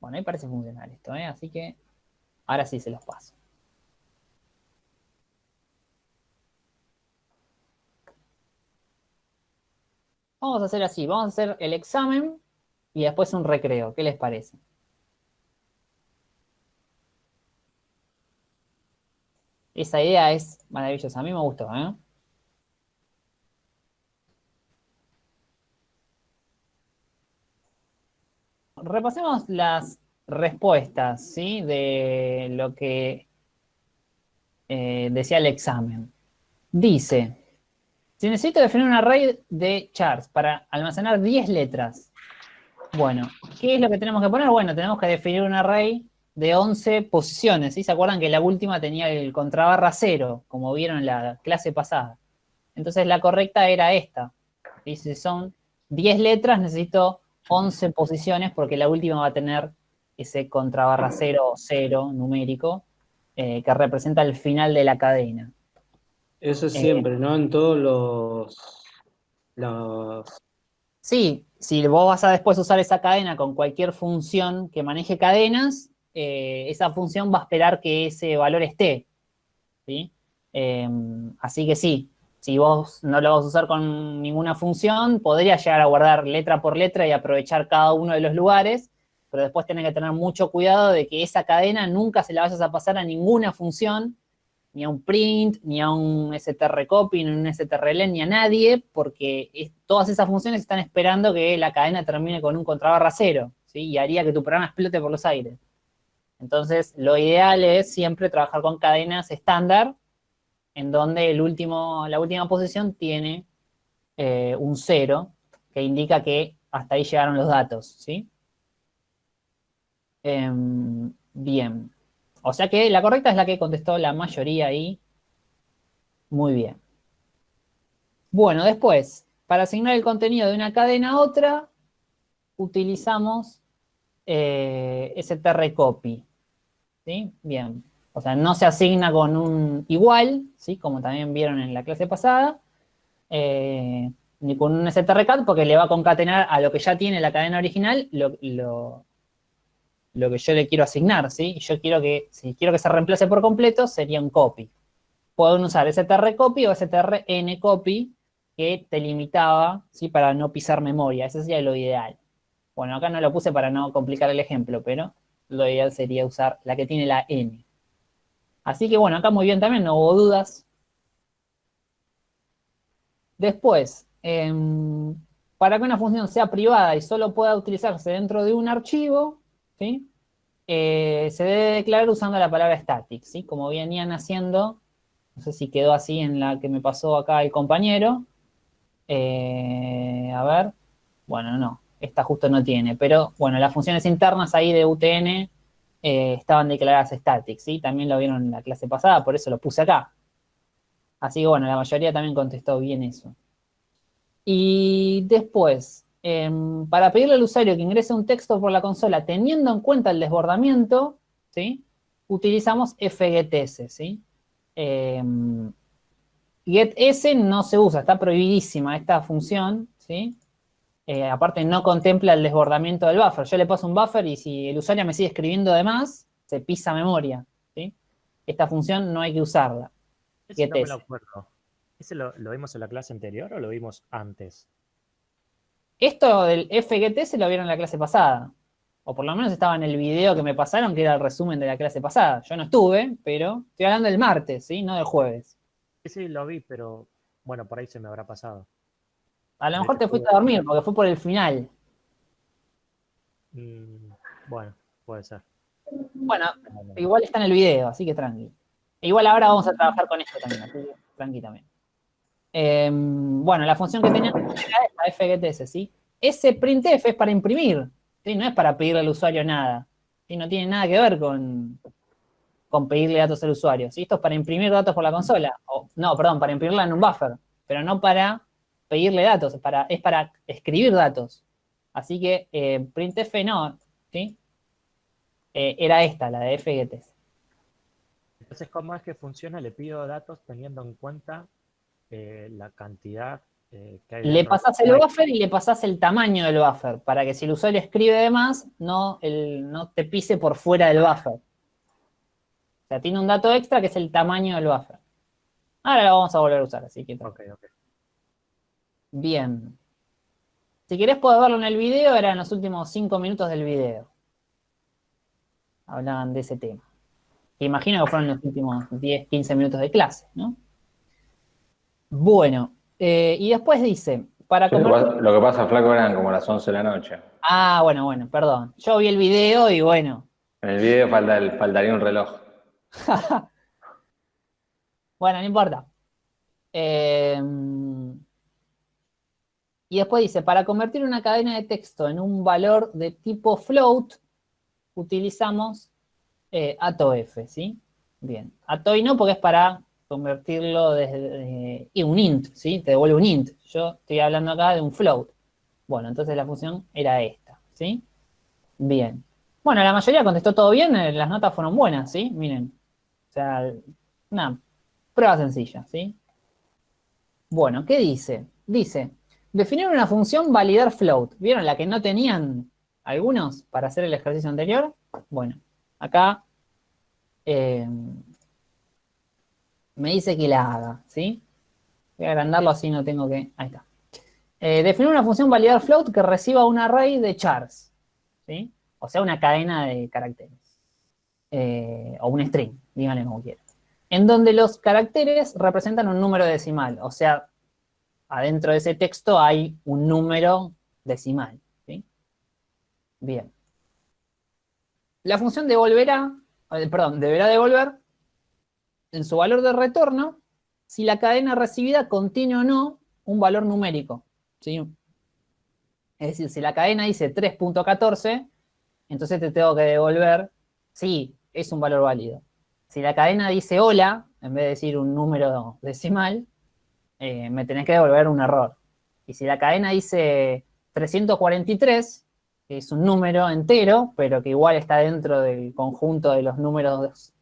Bueno, ahí parece funcionar esto, ¿eh? Así que ahora sí se los paso. Vamos a hacer así, vamos a hacer el examen y después un recreo. ¿Qué les parece? Esa idea es maravillosa, a mí me gustó, ¿eh? Repasemos las respuestas, ¿sí? De lo que eh, decía el examen. Dice, si necesito definir un array de chars para almacenar 10 letras, bueno, ¿qué es lo que tenemos que poner? Bueno, tenemos que definir un array de 11 posiciones. ¿Se acuerdan que la última tenía el contrabarra 0, como vieron en la clase pasada? Entonces la correcta era esta. ¿sí? Si son 10 letras, necesito 11 posiciones porque la última va a tener ese contrabarra 0 o 0 numérico eh, que representa el final de la cadena. Eso es Eh, siempre, ¿no? En todos los, los Sí, si vos vas a después usar esa cadena con cualquier función que maneje cadenas, eh, esa función va a esperar que ese valor esté. ¿sí? Eh, así que sí, si vos no lo vas a usar con ninguna función, podría llegar a guardar letra por letra y aprovechar cada uno de los lugares, pero después tenés que tener mucho cuidado de que esa cadena nunca se la vayas a pasar a ninguna función, ni a un print, ni a un strcopy, ni a un strlen, ni a nadie, porque todas esas funciones están esperando que la cadena termine con un contrabarra cero, ¿sí? Y haría que tu programa explote por los aires. Entonces, lo ideal es siempre trabajar con cadenas estándar, en donde el último, la última posición tiene eh, un cero, que indica que hasta ahí llegaron los datos, ¿sí? Em, bien. O sea que la correcta es la que contestó la mayoría ahí. Muy bien. Bueno, después, para asignar el contenido de una cadena a otra, utilizamos eh, strcopy. ¿Sí? Bien. O sea, no se asigna con un igual, ¿sí? Como también vieron en la clase pasada, eh, ni con un strcat, porque le va a concatenar a lo que ya tiene la cadena original lo, lo que yo le quiero asignar, ¿sí? Yo quiero que, si quiero que se reemplace por completo, sería un copy. Pueden usar strcopy o strncopy, que te limitaba, ¿sí? Para no pisar memoria, ese sería lo ideal. Bueno, acá no lo puse para no complicar el ejemplo, pero lo ideal sería usar la que tiene la n. Así que bueno, acá muy bien también, no hubo dudas. Después, em, para que una función sea privada y solo pueda utilizarse dentro de un archivo, ¿sí? Eh, se debe declarar usando la palabra static, ¿sí? Como venían haciendo, no sé si quedó así en la que me pasó acá el compañero. Eh, a ver, bueno, no, esta justo no tiene, pero bueno, las funciones internas ahí de UTN eh, estaban declaradas static, ¿sí? También lo vieron en la clase pasada, por eso lo puse acá. Así que bueno, la mayoría también contestó bien eso. Y después, em, para pedirle al usuario que ingrese un texto por la consola teniendo en cuenta el desbordamiento, ¿sí? Utilizamos fgetS, ¿sí? Em, getS no se usa, está prohibidísima esta función, ¿sí? Eh, aparte no contempla el desbordamiento del buffer. Yo le paso un buffer y si el usuario me sigue escribiendo de más, se pisa memoria, ¿sí? Esta función no hay que usarla. Ese no me lo acuerdo. ¿Ese lo, lo vimos en la clase anterior o lo vimos antes? Esto del FGT se lo vieron en la clase pasada. O por lo menos estaba en el video que me pasaron, que era el resumen de la clase pasada. Yo no estuve, pero estoy hablando del martes, ¿sí? No del jueves. Sí, sí, lo vi, pero bueno, por ahí se me habrá pasado. A lo mejor te fuiste a dormir, porque fue por el final. Mm, bueno, puede ser. Bueno, igual está en el video, así que tranqui. Igual ahora vamos a trabajar con esto también, así que tranqui también. Eh, bueno, la función que tenía era FGTS, ¿sí? Ese printf es para imprimir, ¿sí? No es para pedirle al usuario nada. ¿sí? No tiene nada que ver con, con pedirle datos al usuario, ¿sí? Esto es para imprimir datos por la consola. O, no, perdón, para imprimirla en un buffer, pero no para pedirle datos, es para, es para escribir datos. Así que eh, printf no, ¿sí? Eh, era esta, la de FGTS. Entonces, ¿cómo es que funciona? Le pido datos teniendo en cuenta eh, la cantidad eh, que hay. Le del el buffer y le pasás el tamaño del buffer, para que si el usuario escribe de más, no, el- no te pise por fuera del buffer. O sea, tiene un dato extra que es el tamaño del buffer. Ahora lo vamos a volver a usar, así que Ok, ok. bien. Si querés podés verlo en el video, eran los últimos 5 minutos del video. Hablaban de ese tema. Que imagino que fueron los últimos 10, 15 minutos de clase, ¿no? Bueno, eh, y después dice, para Lo que pasa- lo que pasa, flaco, eran como las 11 de la noche. Ah, bueno, bueno, perdón. Yo vi el video y bueno. En el video falta el- faltaría un reloj. [laughs] Bueno, no importa. Eh, y después dice, para convertir una cadena de texto en un valor de tipo float, utilizamos eh, ATOF, ¿sí? Bien. ATOI no porque es para convertirlo desde y un int, ¿sí? Te devuelve un int. Yo estoy hablando acá de un float. Bueno, entonces la función era esta, ¿sí? Bien. Bueno, la mayoría contestó todo bien, eh, las notas fueron buenas, ¿sí? Miren. O sea, una prueba sencilla, ¿sí? Bueno, ¿qué dice? Dice, definir una función validar float. ¿Vieron la que no tenían algunos para hacer el ejercicio anterior? Bueno, acá eh, me dice que la haga, ¿sí? Voy a agrandarlo así no tengo que... Ahí está. Eh, definir una función validar float que reciba un array de chars, ¿sí? O sea, una cadena de caracteres. Eh, o un string, díganle como quieran. En donde los caracteres representan un número decimal. O sea, adentro de ese texto hay un número decimal. ¿sí? Bien. La función devolverá, eh, perdón, deberá devolver en su valor de retorno si la cadena recibida contiene o no un valor numérico. ¿sí? Es decir, si la cadena dice 3.14, entonces te tengo que devolver, sí, es un valor válido. Si la cadena dice hola, en vez de decir un número decimal, eh, me tenés que devolver un error. Y si la cadena dice 343, que es un número entero, pero que igual está dentro del conjunto de los números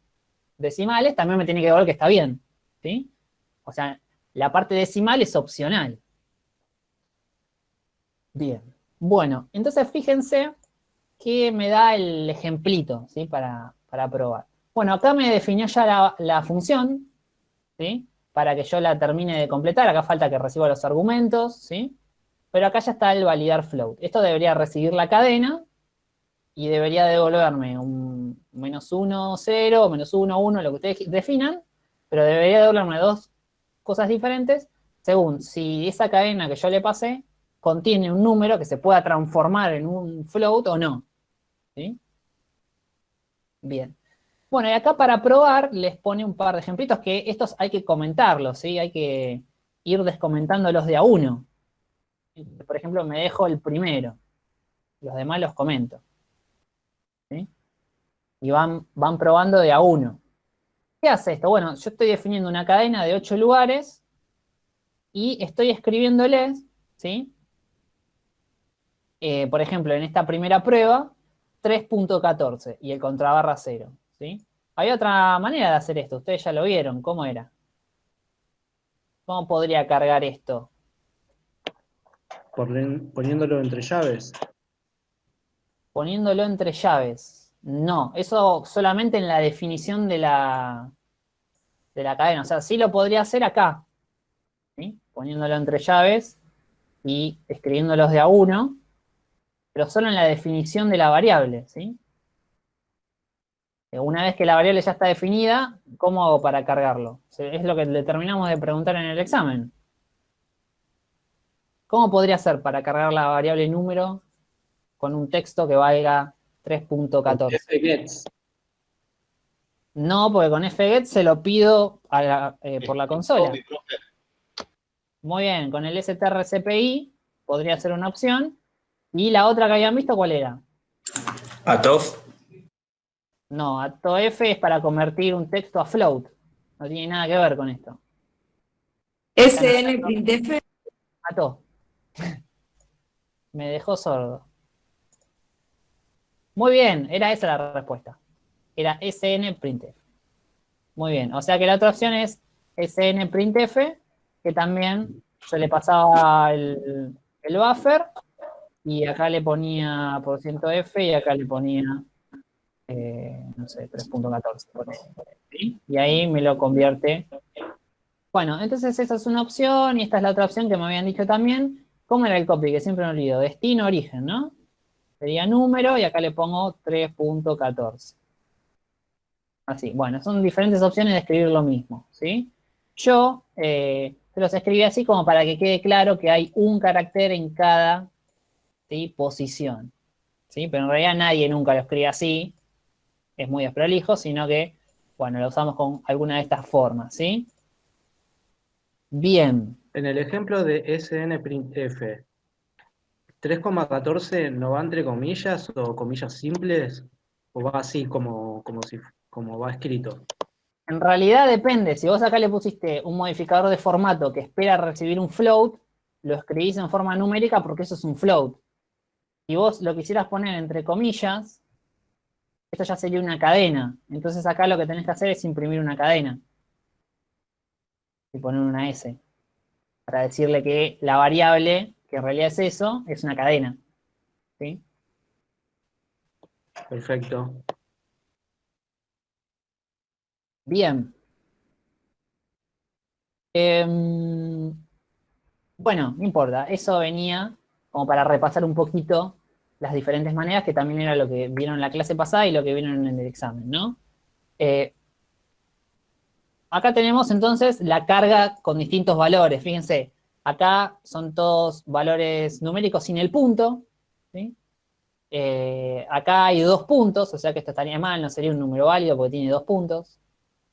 decimales, también me tiene que devolver que está bien. ¿sí? O sea, la parte decimal es opcional. Bien. Bueno, entonces fíjense que me da el ejemplito, ¿sí? Para, para probar. Bueno, acá me definió ya la, la función, ¿sí? Para que yo la termine de completar. Acá falta que reciba los argumentos, ¿sí? Pero acá ya está el validar float. Esto debería recibir la cadena y debería devolverme un menos 1, 0, menos 1, 1, lo que ustedes definan, pero debería devolverme dos cosas diferentes según si esa cadena que yo le pasé contiene un número que se pueda transformar en un float o no. ¿Sí? Bien. Bueno, y acá para probar les pone un par de ejemplitos que estos hay que comentarlos, ¿sí? Hay que ir descomentándolos de a uno. Por ejemplo, me dejo el primero. Los demás los comento. Y van, van probando de a uno. ¿Qué hace esto? Bueno, yo estoy definiendo una cadena de ocho lugares y estoy escribiéndoles, ¿sí? Eh, por ejemplo, en esta primera prueba, 3.14 y el contrabarra 0, ¿sí? Hay otra manera de hacer esto, ustedes ya lo vieron, ¿cómo era? ¿Cómo podría cargar esto? Poniéndolo entre llaves. Poniéndolo entre llaves. No, eso solamente en la definición de la, de la cadena. O sea, sí lo podría hacer acá, poniéndolo entre llaves y escribiéndolos de a uno, pero solo en la definición de la variable, ¿sí? Una vez que la variable ya está definida, ¿cómo hago para cargarlo? Es lo que le terminamos de preguntar en el examen. ¿Cómo podría ser para cargar la variable número con un texto que valga 3.14? fgets. No, porque con fget se lo pido a la- eh, por la consola. Muy bien, con el strcpy podría ser una opción. ¿Y la otra que habían visto cuál era? Atof. No, AtoF es para convertir un texto a float. No tiene nada que ver con esto. SN printf. Ato. [laughs] Me dejó sordo. Muy bien, era esa la respuesta. Era SN printf. Muy bien, o sea que la otra opción es SN printf, que también yo le pasaba el, buffer y acá le ponía %f y acá le ponía, eh, no sé, 3.14. ponele, ¿sí? Y ahí me lo convierte. Bueno, entonces esa es una opción y esta es la otra opción que me habían dicho también. ¿Cómo era el copy? Que siempre me olvido. Destino, origen, ¿no? Sería número y acá le pongo 3.14. Así, bueno, son diferentes opciones de escribir lo mismo, ¿sí? Yo eh, se los escribí así como para que quede claro que hay un carácter en cada posición, ¿sí? Pero en realidad nadie nunca lo escribe así, es muy desprolijo, sino que, bueno, lo usamos con alguna de estas formas, ¿sí? Bien, En el ejemplo de SNPrintf, 3,14 no va entre comillas o comillas simples, o va así como, como, si, como va escrito. En realidad depende, si vos acá le pusiste un modificador de formato que espera recibir un float, lo escribís en forma numérica porque eso es un float. Si vos lo quisieras poner entre comillas, esto ya sería una cadena. Entonces acá lo que tenés que hacer es imprimir una cadena. Y poner una S. Para decirle que la variable, que en realidad es eso, es una cadena. ¿Sí? Perfecto. Bien. Em, bueno, no importa. Eso venía como para repasar un poquito las diferentes maneras, que también era lo que vieron en la clase pasada y lo que vieron en el examen, ¿no? Eh, acá tenemos entonces la carga con distintos valores. Fíjense, acá son todos valores numéricos sin el punto. Eh, acá hay dos puntos, o sea que esto estaría mal, no sería un número válido porque tiene dos puntos.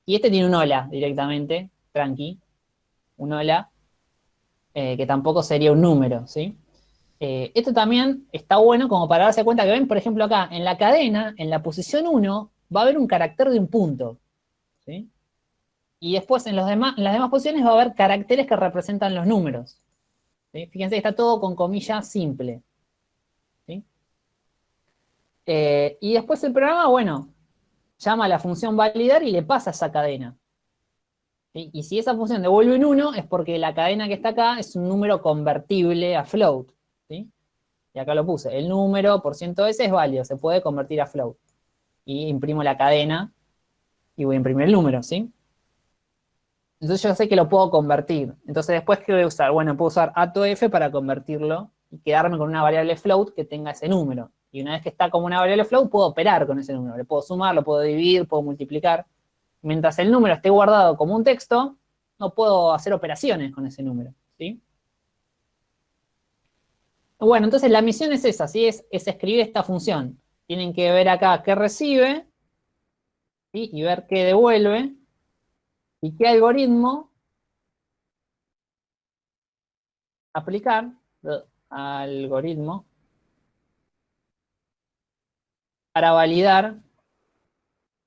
Y este tiene un hola directamente, tranqui, un hola, eh, que tampoco sería un número. Eh, esto también está bueno como para darse cuenta que ven, por ejemplo, acá, en la cadena, en la posición 1, va a haber un carácter de un punto. Y después en, las demás posiciones va a haber caracteres que representan los números. Fíjense que está todo con comillas simple. Eh, y después el programa, bueno, llama a la función validar y le pasa esa cadena. Y si esa función devuelve un 1, es porque la cadena que está acá es un número convertible a float. Y acá lo puse, el número por ciento S es válido, se puede convertir a float. Y imprimo la cadena y voy a imprimir el número, ¿sí? Entonces yo sé que lo puedo convertir. Entonces después, ¿qué voy a usar? Bueno, puedo usar AtoF para convertirlo y quedarme con una variable float que tenga ese número. Y una vez que está como una variable float, puedo operar con ese número. Le puedo sumar, lo puedo dividir, puedo multiplicar. Mientras el número esté guardado como un texto, no puedo hacer operaciones con ese número, ¿sí? Bueno, entonces la misión es esa, ¿sí? Es, es escribir esta función. Tienen que ver acá qué recibe. Y ver qué devuelve, y qué algoritmo aplicar, eh, algoritmo, para validar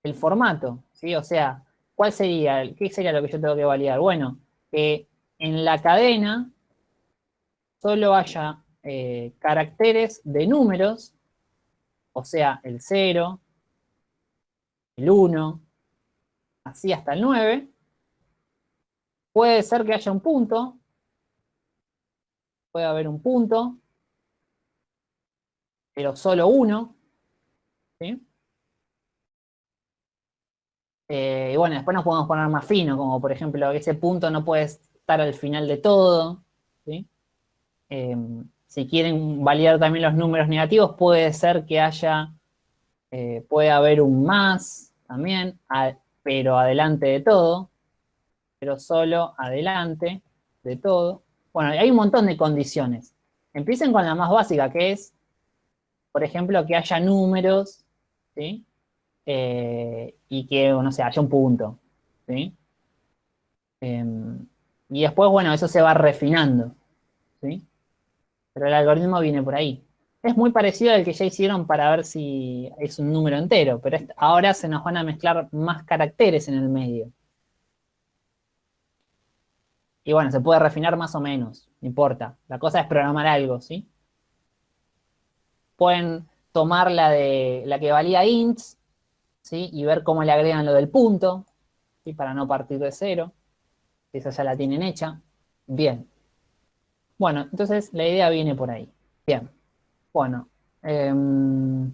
el formato, ¿sí? O sea, ¿cuál sería, qué sería lo que yo tengo que validar? Bueno, que en la cadena solo haya eh, caracteres de números, o sea, el 0, el 1, así hasta el 9. Puede ser que haya un punto, puede haber un punto, pero solo uno, ¿sí? Eh, y bueno, después nos podemos poner más fino, como por ejemplo ese punto no puede estar al final de todo. ¿sí? Eh, si quieren validar también los números negativos, puede ser que haya, eh, puede haber un más también, pero adelante de todo, pero solo adelante de todo. Bueno, hay un montón de condiciones. Empiecen con la más básica, que es, por ejemplo, que haya números, ¿sí? Eh, y que, no sé, haya un punto, ¿sí? Em, y después, bueno, eso se va refinando, ¿sí? Pero el algoritmo viene por ahí. Es muy parecido al que ya hicieron para ver si es un número entero, pero ahora se nos van a mezclar más caracteres en el medio. Y bueno, se puede refinar más o menos, no importa. La cosa es programar algo, ¿sí? Pueden tomar la de la que valía ints, ¿sí? Y ver cómo le agregan lo del punto, ¿sí? Para no partir de cero. Esa ya la tienen hecha. Bien. Bueno, entonces la idea viene por ahí. Bien. Bueno. em,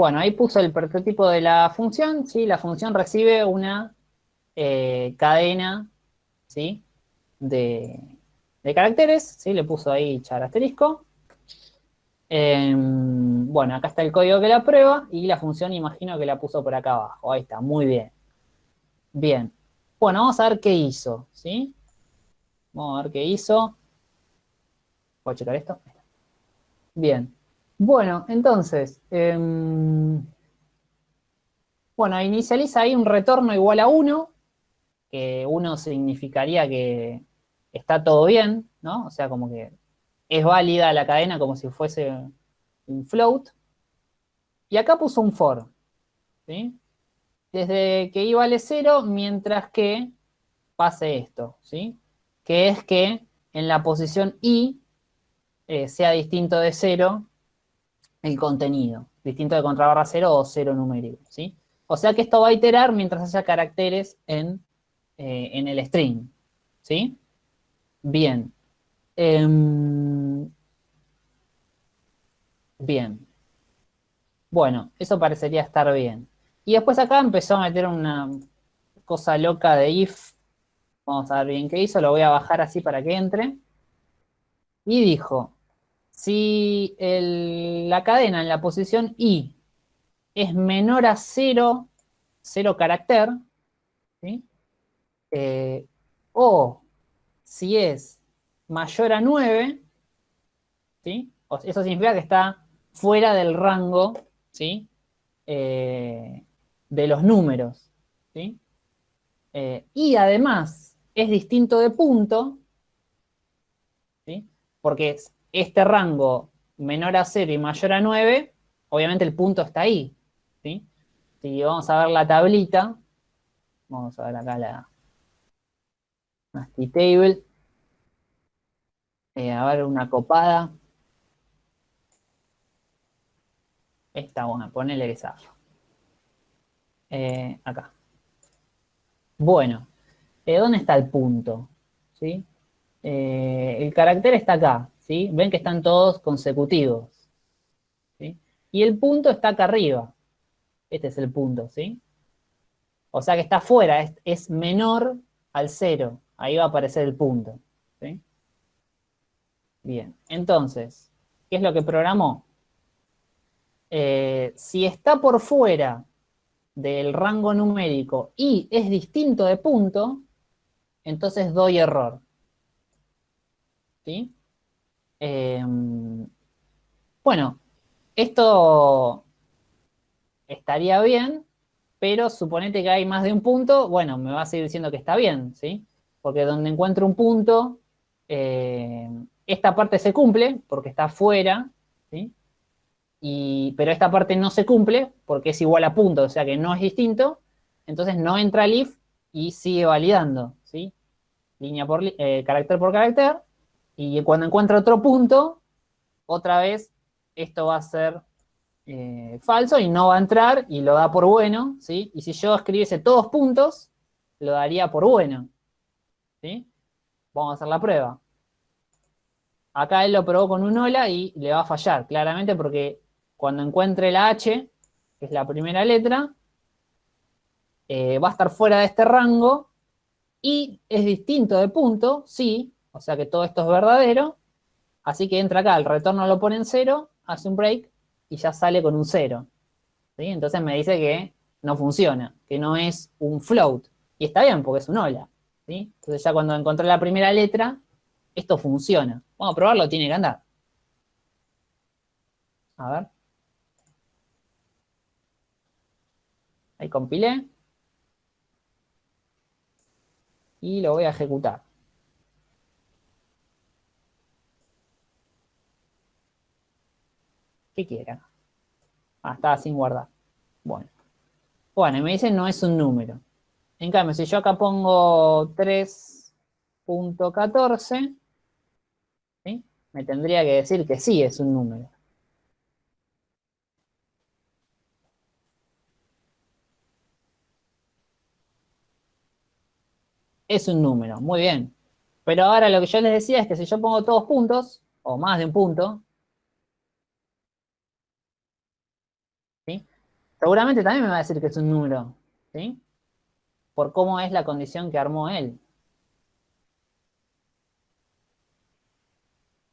Bueno, ahí puso el prototipo de la función, ¿sí? La función recibe una eh, cadena, ¿sí? De, caracteres, ¿sí? Le puso ahí char asterisco. Em, bueno, acá está el código que la prueba y la función imagino que la puso por acá abajo. Ahí está, muy bien. Bien. Bueno, vamos a ver qué hizo, ¿sí? Vamos a ver qué hizo. ¿Puedo checar esto? Bien. Bueno, entonces, em, bueno, inicializa ahí un retorno igual a 1, que 1 significaría que está todo bien, ¿no? O sea, como que es válida la cadena como si fuese un float. Y acá puso un for, ¿sí? Desde que i vale 0, mientras que pase esto, ¿sí? Que es que en la posición i eh, sea distinto de 0 el contenido, distinto de contrabarra 0 o 0 numérico, ¿sí? O sea que esto va a iterar mientras haya caracteres en, eh, en el string, ¿sí? Bien. Em, bien. Bueno, eso parecería estar bien. Y después acá empezó a meter una cosa loca de if. Vamos a ver bien qué hizo, lo voy a bajar así para que entre. Y dijo, si la cadena en la posición i es menor a 0, 0 carácter, ¿sí? Eh, o si es mayor a 9, ¿sí? Eso significa que está fuera del rango, ¿sí? Eh, de los números, ¿sí? Eh, y además es distinto de punto, ¿sí? Porque este rango menor a 0 y mayor a 9, obviamente el punto está ahí, ¿sí? Si vamos a ver la tablita, vamos a ver acá la nasty table, Eh, a ver una copada, esta, bueno, ponele que. Eh, acá. Bueno, eh, ¿dónde está el punto? ¿Sí? Eh, el carácter está acá, ¿sí? Ven que están todos consecutivos. Y el punto está acá arriba. Este es el punto, ¿sí? O sea que está afuera, es, menor al cero. Ahí va a aparecer el punto. Bien, entonces, ¿qué es lo que programó? Eh, si está por fuera del rango numérico y es distinto de punto, entonces doy error. ¿Sí? Eh, bueno, esto estaría bien, pero suponete que hay más de un punto, bueno, me va a seguir diciendo que está bien, ¿sí? Porque donde encuentro un punto, eh, esta parte se cumple porque está fuera, ¿sí? Y, pero esta parte no se cumple porque es igual a punto, o sea que no es distinto, entonces no entra el if y sigue validando, ¿sí? Línea por eh, carácter por carácter, y cuando encuentre otro punto, otra vez esto va a ser eh, falso y no va a entrar y lo da por bueno, ¿sí? Y si yo escribiese todos puntos, lo daría por bueno, ¿sí? Vamos a hacer la prueba. acá él lo probó con un hola y le va a fallar, claramente porque cuando encuentre la H, que es la primera letra, eh, va a estar fuera de este rango y es distinto de punto, sí, o sea que todo esto es verdadero, así que entra acá, el retorno lo pone en cero, hace un break y ya sale con un cero. ¿sí? Entonces me dice que no funciona, que no es un float. Y está bien, porque es un hola. ¿sí? Entonces ya cuando encontré la primera letra, esto funciona. Vamos a probarlo, tiene que andar. A ver. Ahí compilé. Y lo voy a ejecutar. ¿Qué quiera? Ah, estaba sin guardar. Bueno. Bueno, y me dice no es un número. En cambio, si yo acá pongo 3.14, ¿sí? me tendría que decir que sí es un número. Es un número, muy bien. Pero ahora lo que yo les decía es que si yo pongo todos puntos, o más de un punto, ¿sí? Seguramente también me va a decir que es un número, ¿sí? Por cómo es la condición que armó él.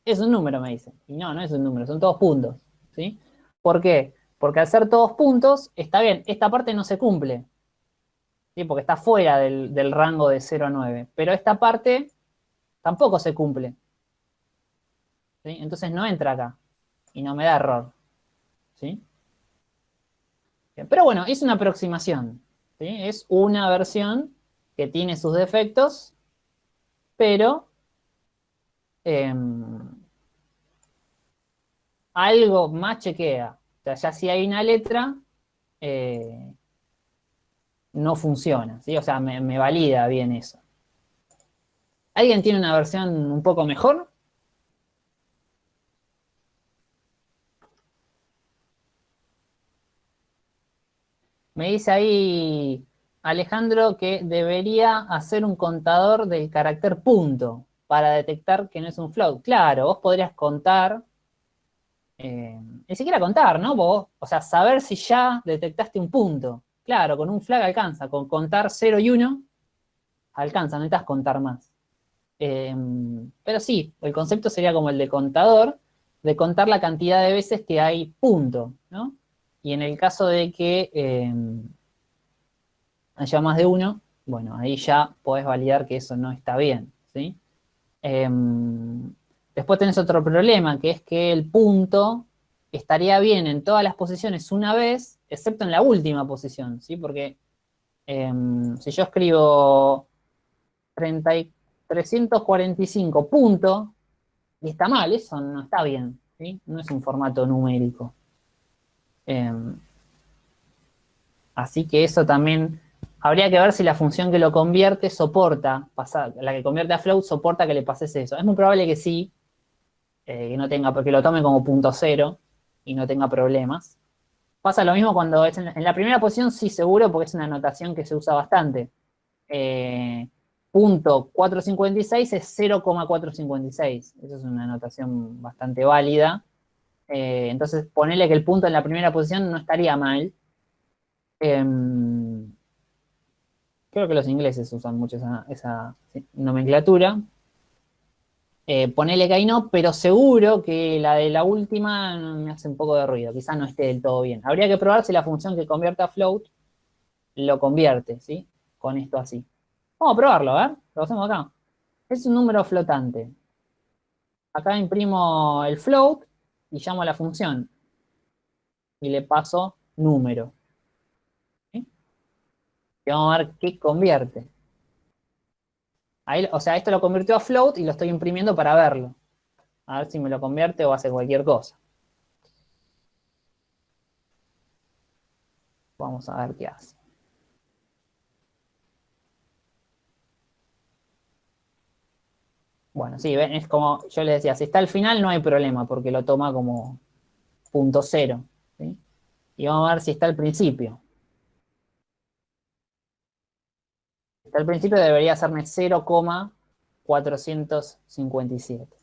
Es un número, me dice. Y no, no es un número, son todos puntos, ¿sí? ¿Por qué? Porque al ser todos puntos, está bien, esta parte no se cumple, ¿sí? Porque está fuera del, rango de 0 a 9. Pero esta parte tampoco se cumple. ¿sí? Entonces no entra acá. Y no me da error. ¿sí? Pero bueno, es una aproximación. Es una versión que tiene sus defectos, pero em, algo más chequea. O sea, ya si hay una letra, eh, no funciona. O sea, me, me valida bien eso. ¿Alguien tiene una versión un poco mejor? Dice ahí Alejandro que debería hacer un contador del carácter punto para detectar que no es un float. Claro, vos podrías contar, eh, ni siquiera contar, ¿no? Vos, o sea, saber si ya detectaste un punto. Claro, con un flag alcanza, con contar 0 y 1 alcanza, no necesitas contar más. Eh, pero sí, el concepto sería como el de contador, de contar la cantidad de veces que hay punto, ¿no? Y en el caso de que eh, haya más de uno, bueno, ahí ya podés validar que eso no está bien, ¿sí? Eh, después tenés otro problema, que es que el punto estaría bien en todas las posiciones una vez, excepto en la última posición, ¿sí? Porque eh, si yo escribo 30 y 345 puntos, y está mal, eso no está bien, ¿sí? No es un formato numérico. Eh, así que eso también, habría que ver si la función que lo convierte soporta, la que convierte a float soporta que le pases eso. Es muy probable que sí, eh, que no tenga, porque lo tome como punto cero y no tenga problemas. Pasa lo mismo cuando es en, en la primera posición, sí seguro, porque es una notación que se usa bastante. Eh, punto 456 es 0,456. Esa es una notación bastante válida. Eh, entonces, ponerle que el punto en la primera posición no estaría mal. Eh, creo que los ingleses usan mucho esa, nomenclatura. Eh, ponele que ahí no, pero seguro que la de la última me hace un poco de ruido. Quizás no esté del todo bien. Habría que probar si la función que convierte a float lo convierte, ¿sí? Con esto así. Vamos a probarlo, a ver. Lo hacemos acá. Es un número flotante. Acá imprimo el float y llamo a la función. Y le paso número. Y vamos a ver qué convierte. Ahí, o sea, esto lo convirtió a float y lo estoy imprimiendo para verlo. A ver si me lo convierte o hace cualquier cosa. Vamos a ver qué hace. Bueno, sí, es como yo les decía, si está al final no hay problema porque lo toma como punto cero. Y vamos a ver si está al principio. Si está al principio debería hacerme 0,457.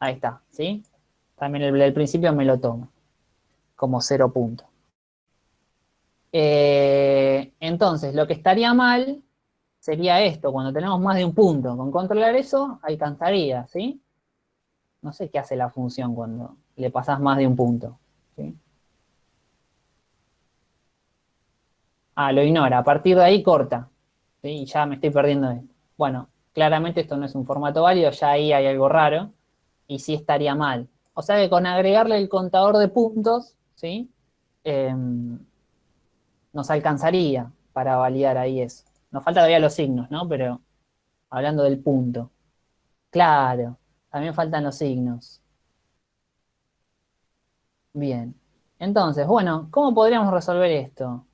Ahí está, ¿sí? También el, el principio me lo toma como 0 punto. Eh, entonces, lo que estaría mal sería esto, cuando tenemos más de un punto. Con controlar eso, alcanzaría, ¿sí? No sé qué hace la función cuando le pasas más de un punto. ¿sí? Ah, lo ignora. A partir de ahí corta. ¿sí? Ya me estoy perdiendo. Bueno, claramente esto no es un formato válido, ya ahí hay algo raro. Y sí estaría mal. O sea que con agregarle el contador de puntos, ¿sí? Em, nos alcanzaría para validar ahí eso. Nos falta todavía los signos, ¿no? Pero hablando del punto. Claro, también faltan los signos. Bien. Entonces, bueno, ¿cómo podríamos resolver esto?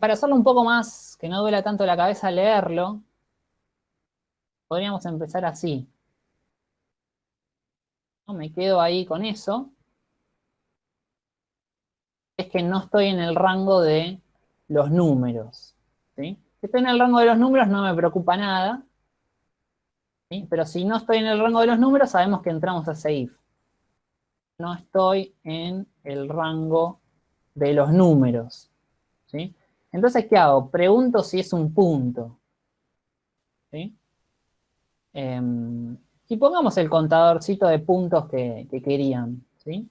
Para hacerlo un poco más, que no duela tanto la cabeza leerlo, podríamos empezar así. Me quedo ahí con eso. Es que no estoy en el rango de los números. ¿sí? Si estoy en el rango de los números no me preocupa nada. ¿sí? Pero si no estoy en el rango de los números, sabemos que entramos a ese. No estoy en el rango de los números. ¿sí? Entonces, ¿qué hago? Pregunto si es un punto. ¿sí? Em, y pongamos el contadorcito de puntos que, que querían. ¿sí?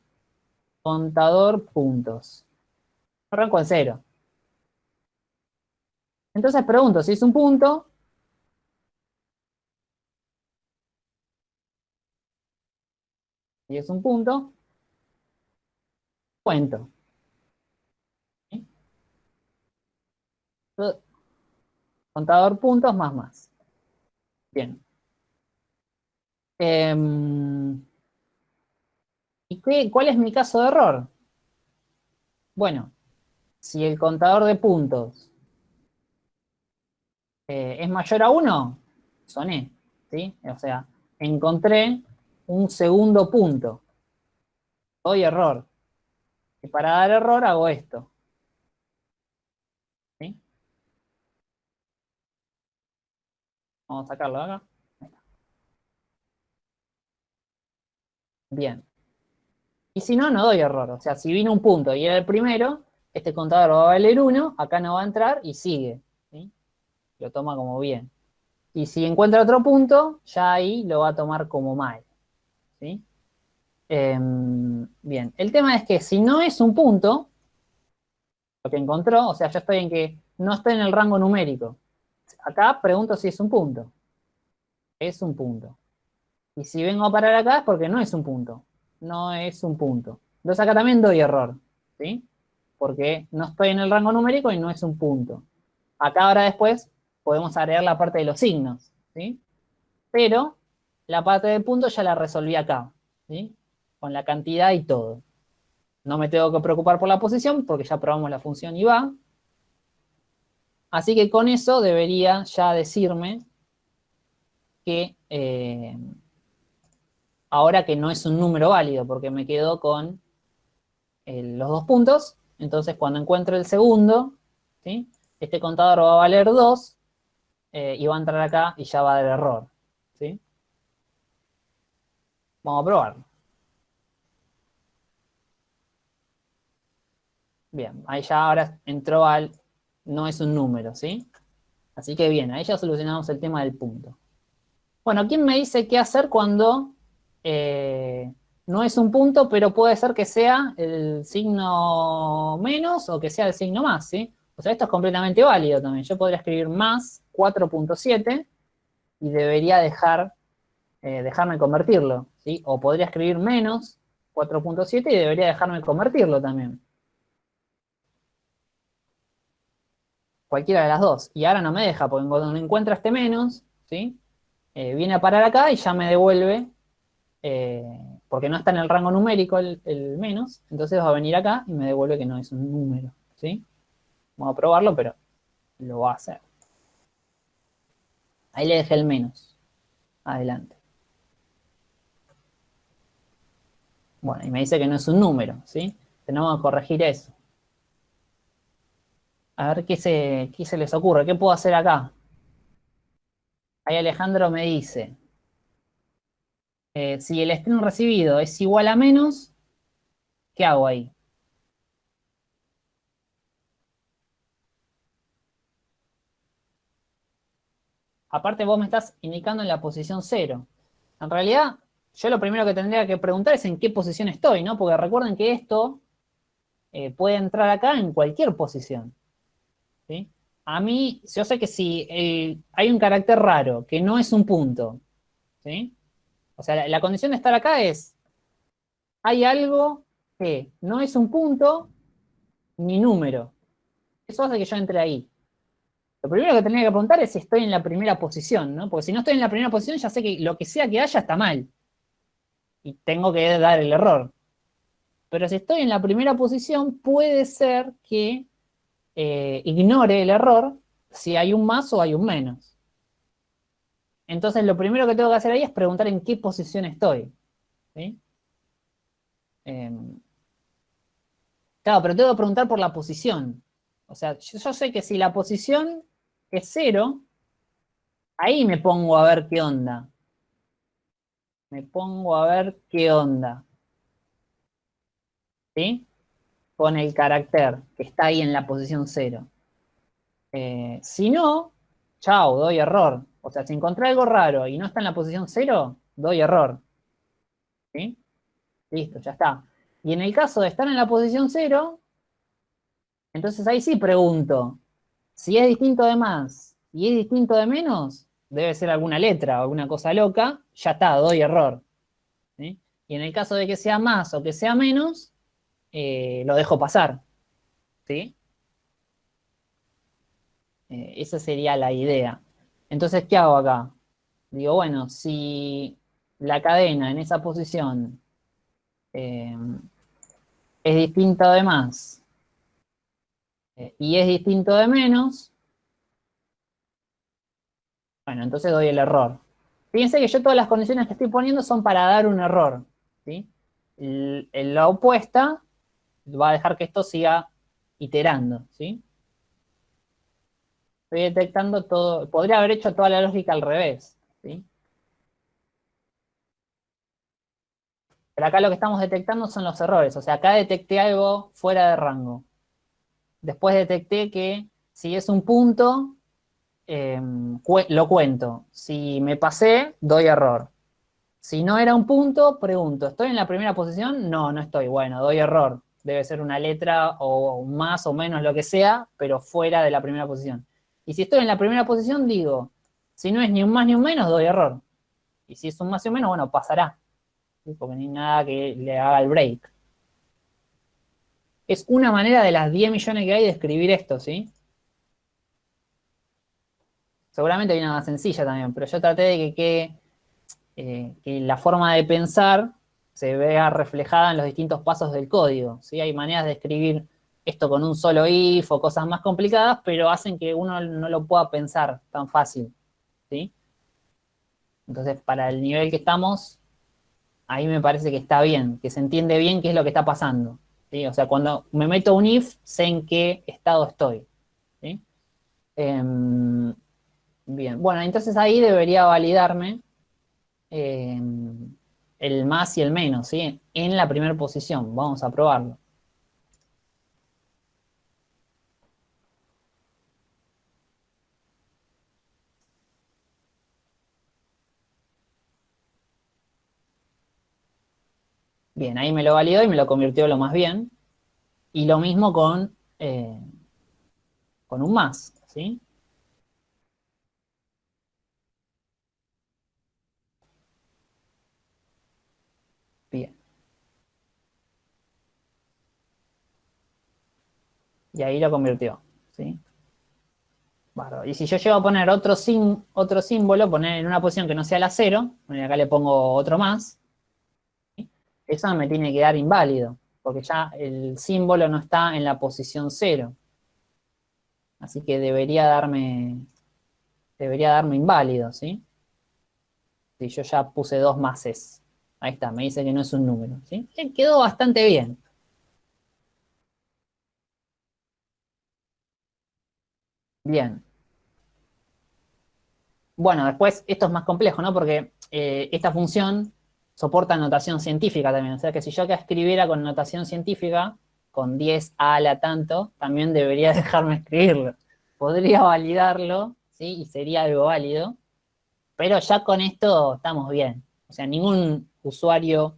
Contador puntos. Arranco en cero. Entonces pregunto si es un punto. Si es un punto, cuento. Contador puntos más más. Bien. Em, ¿Y qué, cuál es mi caso de error? Bueno, si el contador de puntos eh, es mayor a 1, soné, ¿sí? O sea, encontré un segundo punto. Doy error. Y para dar error hago esto. ¿Sí? Vamos a sacarlo de acá. Bien. Y si no, no doy error. O sea, si vino un punto y era el primero, este contador va a valer 1, acá no va a entrar y sigue lo toma como bien. Y si encuentra otro punto, ya ahí lo va a tomar como mal. ¿sí? Em, bien, el tema es que si no es un punto, lo que encontró, o sea, yo estoy en que no estoy en el rango numérico. Acá pregunto si es un punto. Es un punto. Y si vengo a parar acá es porque no es un punto. No es un punto. Entonces acá también doy error. ¿Sí? Porque no estoy en el rango numérico y no es un punto. Acá ahora después podemos agregar la parte de los signos, ¿sí? Pero la parte de puntos ya la resolví acá, ¿sí? Con la cantidad y todo. No me tengo que preocupar por la posición porque ya probamos la función y va. Así que con eso debería ya decirme que eh, ahora que no es un número válido porque me quedo con eh, los dos puntos, entonces cuando encuentro el segundo, ¿sí? este contador va a valer 2 eh, y va a entrar acá y ya va a dar error. ¿sí? Vamos a probarlo. Bien, ahí ya ahora entró al, no es un número, ¿sí? Así que bien, ahí ya solucionamos el tema del punto. Bueno, ¿quién me dice qué hacer cuando eh, no es un punto, pero puede ser que sea el signo menos o que sea el signo más, ¿sí? O sea, esto es completamente válido también. Yo podría escribir más 4.7 y debería dejar, eh, dejarme convertirlo, ¿sí? O podría escribir menos 4.7 y debería dejarme convertirlo también. Cualquiera de las dos. Y ahora no me deja, porque cuando encuentra este menos, ¿sí? Eh, viene a parar acá y ya me devuelve, eh, porque no está en el rango numérico el, el menos, entonces va a venir acá y me devuelve que no es un número, ¿sí? Vamos a probarlo, pero lo va a hacer. Ahí le dejé el menos. Adelante. Bueno, y me dice que no es un número, ¿sí? Tenemos que corregir eso. A ver qué se, qué se les ocurre, qué puedo hacer acá. Ahí Alejandro me dice. Eh, si el string recibido es igual a menos, ¿qué hago ahí? Aparte vos me estás indicando en la posición 0. En realidad, yo lo primero que tendría que preguntar es en qué posición estoy, ¿no? Porque recuerden que esto eh, puede entrar acá en cualquier posición. ¿sí? A mí, yo sé que si hay un carácter raro, que no es un punto, ¿sí? O sea, la, condición de estar acá es, hay algo que no es un punto ni número. Eso hace que yo entre ahí. Lo primero que tendría que preguntar es si estoy en la primera posición, ¿no? Porque si no estoy en la primera posición, ya sé que lo que sea que haya está mal. Y tengo que dar el error. Pero si estoy en la primera posición, puede ser que eh, ignore el error si hay un más o hay un menos. Entonces, lo primero que tengo que hacer ahí es preguntar en qué posición estoy. Em, claro, pero tengo que preguntar por la posición. O sea, yo, yo sé que si la posición es cero, ahí me pongo a ver qué onda. Me pongo a ver qué onda. ¿Sí? Con el carácter que está ahí en la posición cero. Eh, si no, chao, doy error. O sea, si encontré algo raro y no está en la posición cero, doy error. ¿Sí? Listo, ya está. Y en el caso de estar en la posición cero, entonces ahí sí pregunto, si es distinto de más y es distinto de menos, debe ser alguna letra o alguna cosa loca, ya está, doy error. ¿sí? Y en el caso de que sea más o que sea menos, eh, lo dejo pasar. ¿sí? Eh, esa sería la idea. Entonces, ¿qué hago acá? Digo, bueno, si la cadena en esa posición eh, es distinta de más eh, y es distinto de menos, bueno, entonces doy el error. Fíjense que yo todas las condiciones que estoy poniendo son para dar un error. ¿sí? La opuesta va a dejar que esto siga iterando. ¿sí? Estoy detectando todo, podría haber hecho toda la lógica al revés. ¿sí? Pero acá lo que estamos detectando son los errores. O sea, acá detecté algo fuera de rango. Después detecté que si es un punto, cue- lo cuento. Si me pasé, doy error. Si no era un punto, pregunto, ¿estoy en la primera posición? No, no estoy. Bueno, doy error. Debe ser una letra o más o menos lo que sea, pero fuera de la primera posición. Y si estoy en la primera posición, digo, si no es ni un más ni un menos, doy error. Y si es un más y un menos, bueno, pasará. Porque ni nada que le haga el break. Es una manera de las 10 millones que hay de escribir esto, ¿sí? Seguramente hay una más sencilla también, pero yo traté de que eh, que la forma de pensar se vea reflejada en los distintos pasos del código, ¿sí? Hay maneras de escribir esto con un solo if o cosas más complicadas, pero hacen que uno no lo pueda pensar tan fácil, ¿sí? Entonces, para el nivel que estamos, ahí me parece que está bien, que se entiende bien qué es lo que está pasando, ¿sí? O sea, cuando me meto un if, sé en qué estado estoy, ¿sí? Em, bien, bueno, entonces ahí debería validarme em, el más y el menos, ¿sí? En la primera posición, vamos a probarlo. Bien, ahí me lo validó y me lo convirtió lo más bien. Y lo mismo con, eh, con un más, ¿sí? Bien. Y ahí lo convirtió, ¿sí? Bárbaro. Y si yo llego a poner otro, sim- otro símbolo, poner en una posición que no sea la cero, bueno, y acá le pongo otro más, eso me tiene que dar inválido, porque ya el símbolo no está en la posición cero. Así que debería darme, debería darme inválido, ¿sí? Si yo ya puse dos máses. Ahí está, me dice que no es un número, ¿sí? Quedó bastante bien. Bien. Bueno, después esto es más complejo, ¿no? Porque eh, esta función soporta notación científica también. O sea que si yo acá escribiera con notación científica, con 10 a la tanto, también debería [laughs] dejarme escribirlo. Podría validarlo, ¿sí? Y sería algo válido. Pero ya con esto estamos bien. O sea, ningún usuario,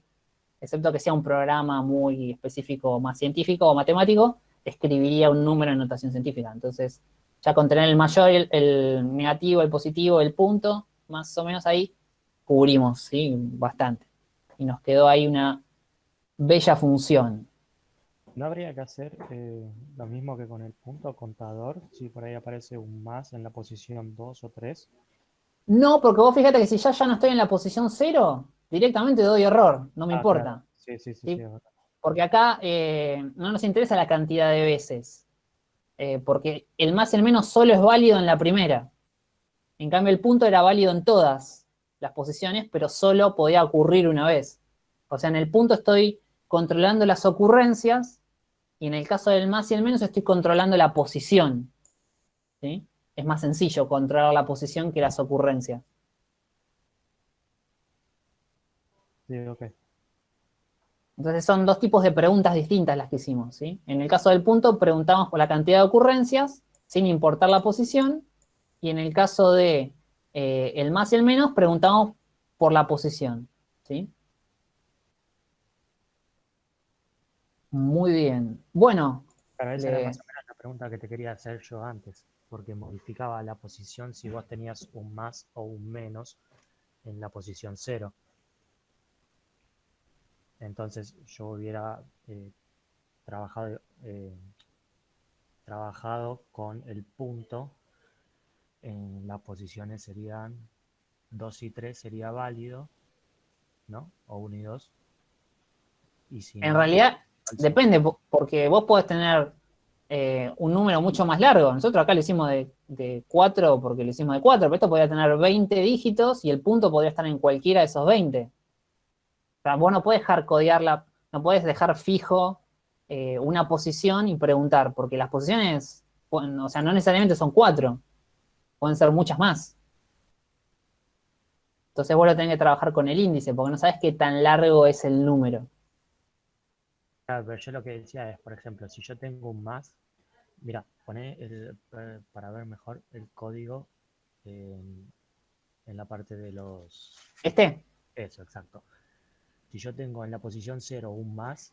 excepto que sea un programa muy específico, más científico o matemático, escribiría un número en notación científica. Entonces, ya con tener el mayor, el, el negativo, el positivo, el punto, más o menos ahí cubrimos, ¿sí? Bastante. Y nos quedó ahí una bella función. ¿No habría que hacer eh, lo mismo que con el punto contador? Si por ahí aparece un más en la posición 2 o 3. No, porque vos fíjate que si ya, ya no estoy en la posición 0, directamente doy error, no me Ah, importa. claro. Sí, sí, sí. Porque acá eh, no nos interesa la cantidad de veces, eh, porque el más y el menos solo es válido en la primera. En cambio, el punto era válido en todas las posiciones, pero solo podía ocurrir una vez. O sea, en el punto estoy controlando las ocurrencias y en el caso del más y el menos estoy controlando la posición. ¿sí? Es más sencillo controlar la posición que las ocurrencias. Sí. Entonces son dos tipos de preguntas distintas las que hicimos, ¿sí? En el caso del punto preguntamos por la cantidad de ocurrencias, sin importar la posición, y en el caso de eh, el más y el menos preguntamos por la posición, ¿sí? Muy bien. Bueno, esa le- era más o menos la pregunta que te quería hacer yo antes, porque modificaba la posición si vos tenías un más o un menos en la posición 0. Entonces yo hubiera eh, trabajado, eh, trabajado con el punto, en las posiciones serían 2 y 3 sería válido, ¿no? O 1 y 2. Y si en no, realidad depende, po- porque vos podés tener eh, un número mucho más largo. Nosotros acá lo hicimos de, de 4 porque lo hicimos de 4, pero esto podría tener 20 dígitos y el punto podría estar en cualquiera de esos 20. O sea, vos no podés hardcodearla, no podés dejar fijo eh, una posición y preguntar, porque las posiciones, pueden- o sea, no necesariamente son 4, pueden ser muchas más. Entonces vos lo tenés que trabajar con el índice, porque no sabes qué tan largo es el número. Claro, pero yo lo que decía es, por ejemplo, si yo tengo un más, mira, poné el, eh, para ver mejor el código en, en la parte de los... ¿Este? Eso, exacto. Si yo tengo en la posición 0 un más,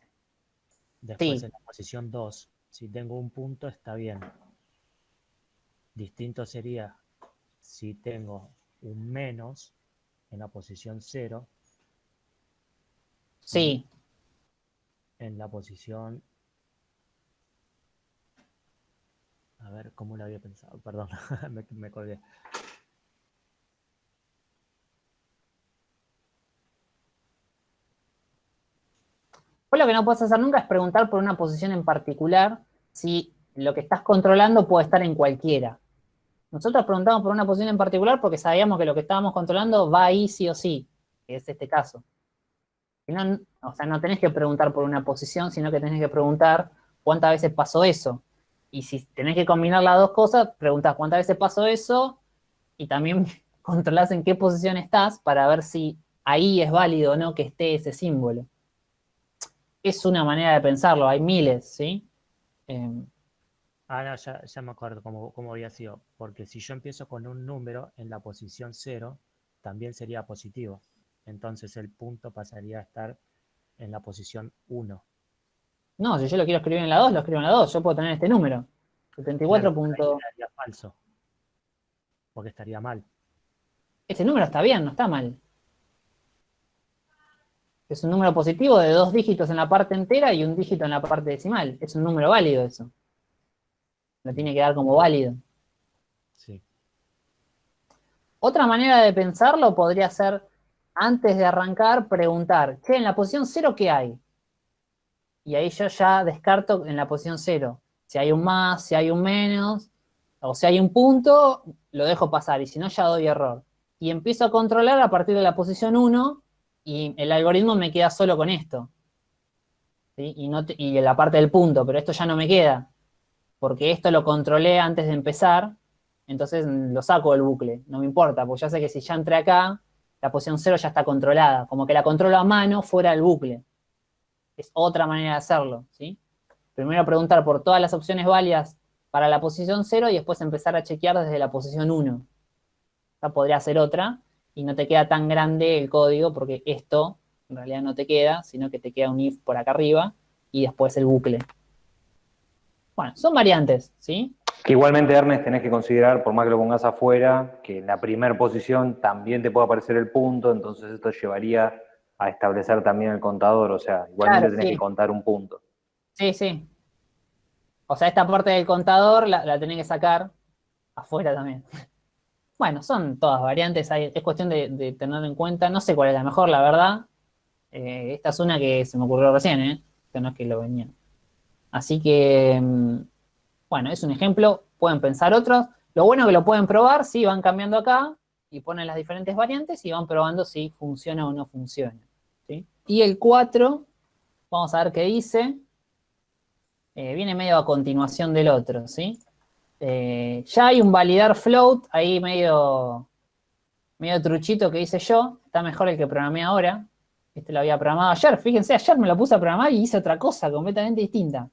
después Sí. en la posición 2, si tengo un punto, está bien. Distinto sería si tengo un menos en la posición 0, Sí, en la posición... A ver, ¿cómo lo había pensado? Perdón, [laughs] me, me colgué. Vos lo que no puedes hacer nunca es preguntar por una posición en particular si lo que estás controlando puede estar en cualquiera. Nosotros preguntamos por una posición en particular porque sabíamos que lo que estábamos controlando va ahí sí o sí, que es este caso. O sea, no tenés que preguntar por una posición, sino que tenés que preguntar cuántas veces pasó eso. Y si tenés que combinar las dos cosas, preguntás cuántas veces pasó eso y también [laughs] controlás en qué posición estás para ver si ahí es válido o no que esté ese símbolo es una manera de pensarlo, hay miles, ¿sí? Eh, Ah, no, ya, ya me acuerdo cómo, cómo había sido. Porque si yo empiezo con un número en la posición 0, también sería positivo. Entonces el punto pasaría a estar en la posición 1. no, si yo lo quiero escribir en la 2, lo escribo en la 2, yo puedo tener este número. 74 Claro, punto... quedaría falso. Porque estaría mal. Este número está bien, no está mal. Es un número positivo de dos dígitos en la parte entera y un dígito en la parte decimal. Es un número válido eso. Lo tiene que dar como válido. Sí. Otra manera de pensarlo podría ser, antes de arrancar, preguntar, che, en la posición 0, ¿qué hay? Y ahí yo ya descarto en la posición 0. Si hay un más, si hay un menos, o si hay un punto, lo dejo pasar, y si no, ya doy error. Y empiezo a controlar a partir de la posición 1, y el algoritmo me queda solo con esto. ¿sí? Y, no te- y en la parte del punto, pero esto ya no me queda, porque esto lo controlé antes de empezar, entonces mm, lo saco del bucle, no me importa, porque ya sé que si ya entré acá, la posición 0 ya está controlada, como que la controlo a mano fuera del bucle. Es otra manera de hacerlo, ¿sí? Primero preguntar por todas las opciones válidas para la posición 0 y después empezar a chequear desde la posición 1. Esta podría ser otra y no te queda tan grande el código porque esto en realidad no te queda, sino que te queda un if por acá arriba y después el bucle. Bueno, son variantes, ¿sí? Que igualmente, Ernest, tenés que considerar, por más que lo pongas afuera, que en la primera posición también te puede aparecer el punto, entonces esto llevaría a establecer también el contador, o sea, igualmente Claro, tenés sí. que contar un punto. Sí, sí. O sea, esta parte del contador la, la tenés que sacar afuera también. [laughs] Bueno, son todas variantes, hay- es cuestión de, de tenerlo en cuenta. No sé cuál es la mejor, la verdad. Eh, esta es una que se me ocurrió recién, ¿eh? Que no es que lo venía. Así que, mm, bueno, es un ejemplo. Pueden pensar otros. Lo bueno es que lo pueden probar, sí, van cambiando acá y ponen las diferentes variantes y van probando si funciona o no funciona. ¿sí? Y el 4, vamos a ver qué dice. Eh, viene medio a continuación del otro, ¿sí? Eh, ya hay un validar float ahí medio, medio truchito que hice yo. Está mejor el que programé ahora. Este lo había programado ayer. Fíjense, ayer me lo puse a programar y hice otra cosa completamente distinta.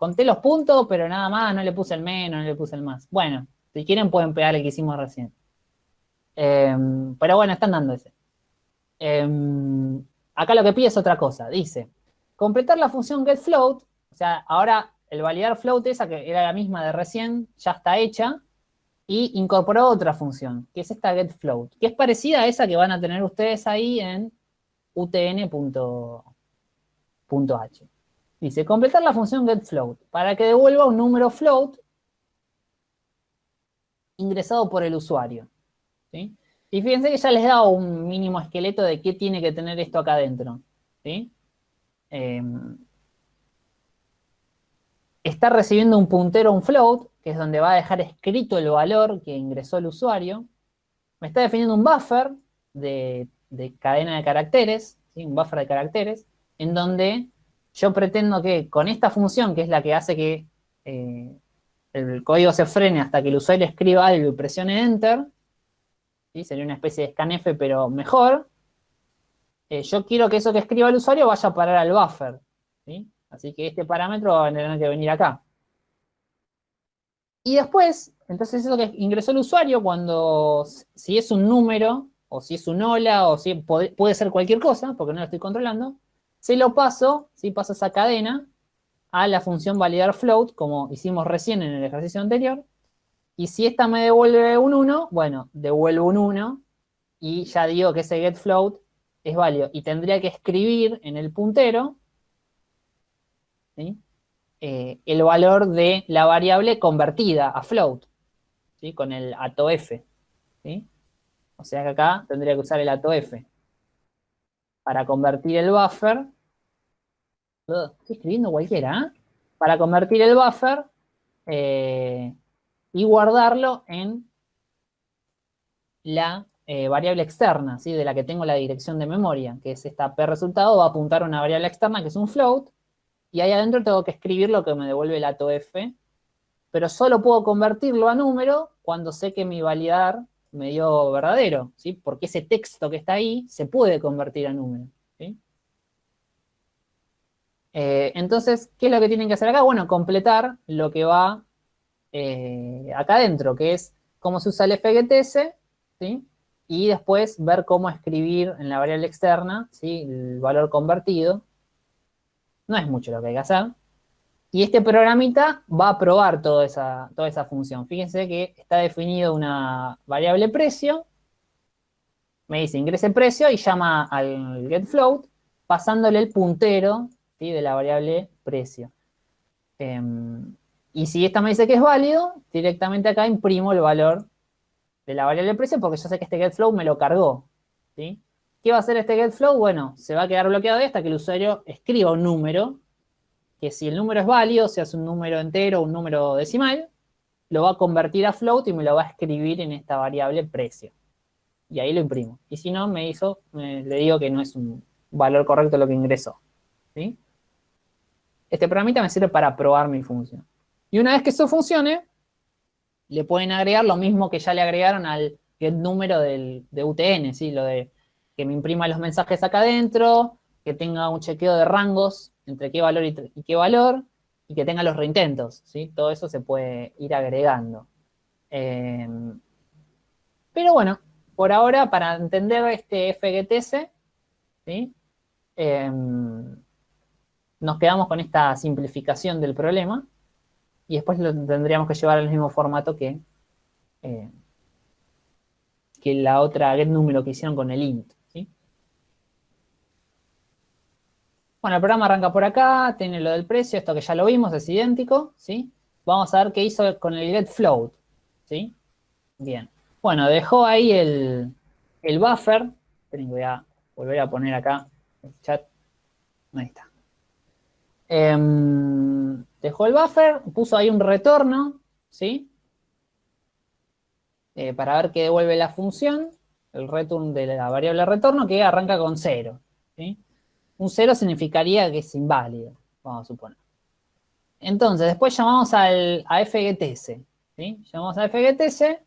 Conté los puntos, pero nada más, no le puse el menos, no le puse el más. Bueno, si quieren pueden pegar el que hicimos recién. Eh, pero bueno, están dando ese. Eh, acá lo que pide es otra cosa. Dice, completar la función getFloat, o sea, ahora el validar float esa que era la misma de recién, ya está hecha, y incorporó otra función, que es esta getFloat, que es parecida a esa que van a tener ustedes ahí en utn.h. Dice, completar la función getFloat para que devuelva un número float ingresado por el usuario. Y fíjense que ya les dado un mínimo esqueleto de qué tiene que tener esto acá adentro. Em, está recibiendo un puntero, un float, que es donde va a dejar escrito el valor que ingresó el usuario. Me está definiendo un buffer de, de cadena de caracteres, un buffer de caracteres, en donde yo pretendo que con esta función, que es la que hace que eh, el código se frene hasta que el usuario escriba algo y presione Enter, ¿sí? sería una especie de scanf, pero mejor, eh, yo quiero que eso que escriba el usuario vaya a parar al buffer. ¿sí? Así que este parámetro va a tener que venir acá. Y después, entonces eso que ingresó el usuario, cuando, si es un número, o si es un hola, o si puede, puede ser cualquier cosa, porque no lo estoy controlando, se lo paso, ¿sí? paso esa cadena a la función validar float, como hicimos recién en el ejercicio anterior, y si esta me devuelve un 1, bueno, devuelvo un 1, y ya digo que ese getFloat es válido, y tendría que escribir en el puntero. Eh, el valor de la variable convertida a float, con el atof. ¿sí? O sea que acá tendría que usar el atof para convertir el buffer. Estoy escribiendo cualquiera, ¿eh? Para convertir el buffer eh, y guardarlo en la eh, variable externa, ¿sí? de la que tengo la dirección de memoria, que es esta p resultado, va a apuntar a una variable externa que es un float, y ahí adentro tengo que escribir lo que me devuelve el atof, pero solo puedo convertirlo a número cuando sé que mi validar me dio verdadero, ¿sí? Porque ese texto que está ahí se puede convertir a número, ¿sí? Eh, entonces, ¿qué es lo que tienen que hacer acá? Bueno, completar lo que va eh, acá adentro, que es cómo se usa el fgts, ¿sí? Y después ver cómo escribir en la variable externa, ¿sí? El valor convertido. No es mucho lo que hay que hacer. Y este programita va a probar toda esa, toda esa función. Fíjense que está definido una variable precio. Me dice ingrese precio y llama al getFloat pasándole el puntero de la variable precio. Eh, y si esta me dice que es válido, directamente acá imprimo el valor de la variable precio porque yo sé que este getFloat me lo cargó. ¿sí? ¿Qué va a hacer este getFlow? Bueno, se va a quedar bloqueado hasta que el usuario escriba un número, que si el número es válido, sea es un número entero o un número decimal, lo va a convertir a float y me lo va a escribir en esta variable precio. Y ahí lo imprimo. Y si no, me hizo, le digo que no es un valor correcto lo que ingresó. ¿sí? Este programita me sirve para probar mi función. Y una vez que eso funcione, le pueden agregar lo mismo que ya le agregaron al get número del, de UTN, ¿sí? Lo de que me imprima los mensajes acá adentro, que tenga un chequeo de rangos entre qué valor y, qué valor, y que tenga los reintentos, ¿sí? Todo eso se puede ir agregando. Em, pero bueno, por ahora, para entender este FGTS, ¿sí? Em, nos quedamos con esta simplificación del problema y después lo tendríamos que llevar al mismo formato que, eh, que la otra get número que hicieron con el int. ¿sí? Bueno, el programa arranca por acá, tiene lo del precio, esto que ya lo vimos, es idéntico, ¿sí? Vamos a ver qué hizo con el get float, ¿sí? Bien. Bueno, dejó ahí el, el buffer, voy a volver a poner acá el chat, ahí está. Em, dejó el buffer, puso ahí un retorno, ¿sí? Eh, para ver qué devuelve la función, el return de la variable retorno, que arranca con 0, ¿sí? Un 0 significaría que es inválido, vamos a suponer. Entonces, después llamamos al, a FGTS, ¿sí? Llamamos a FGTS,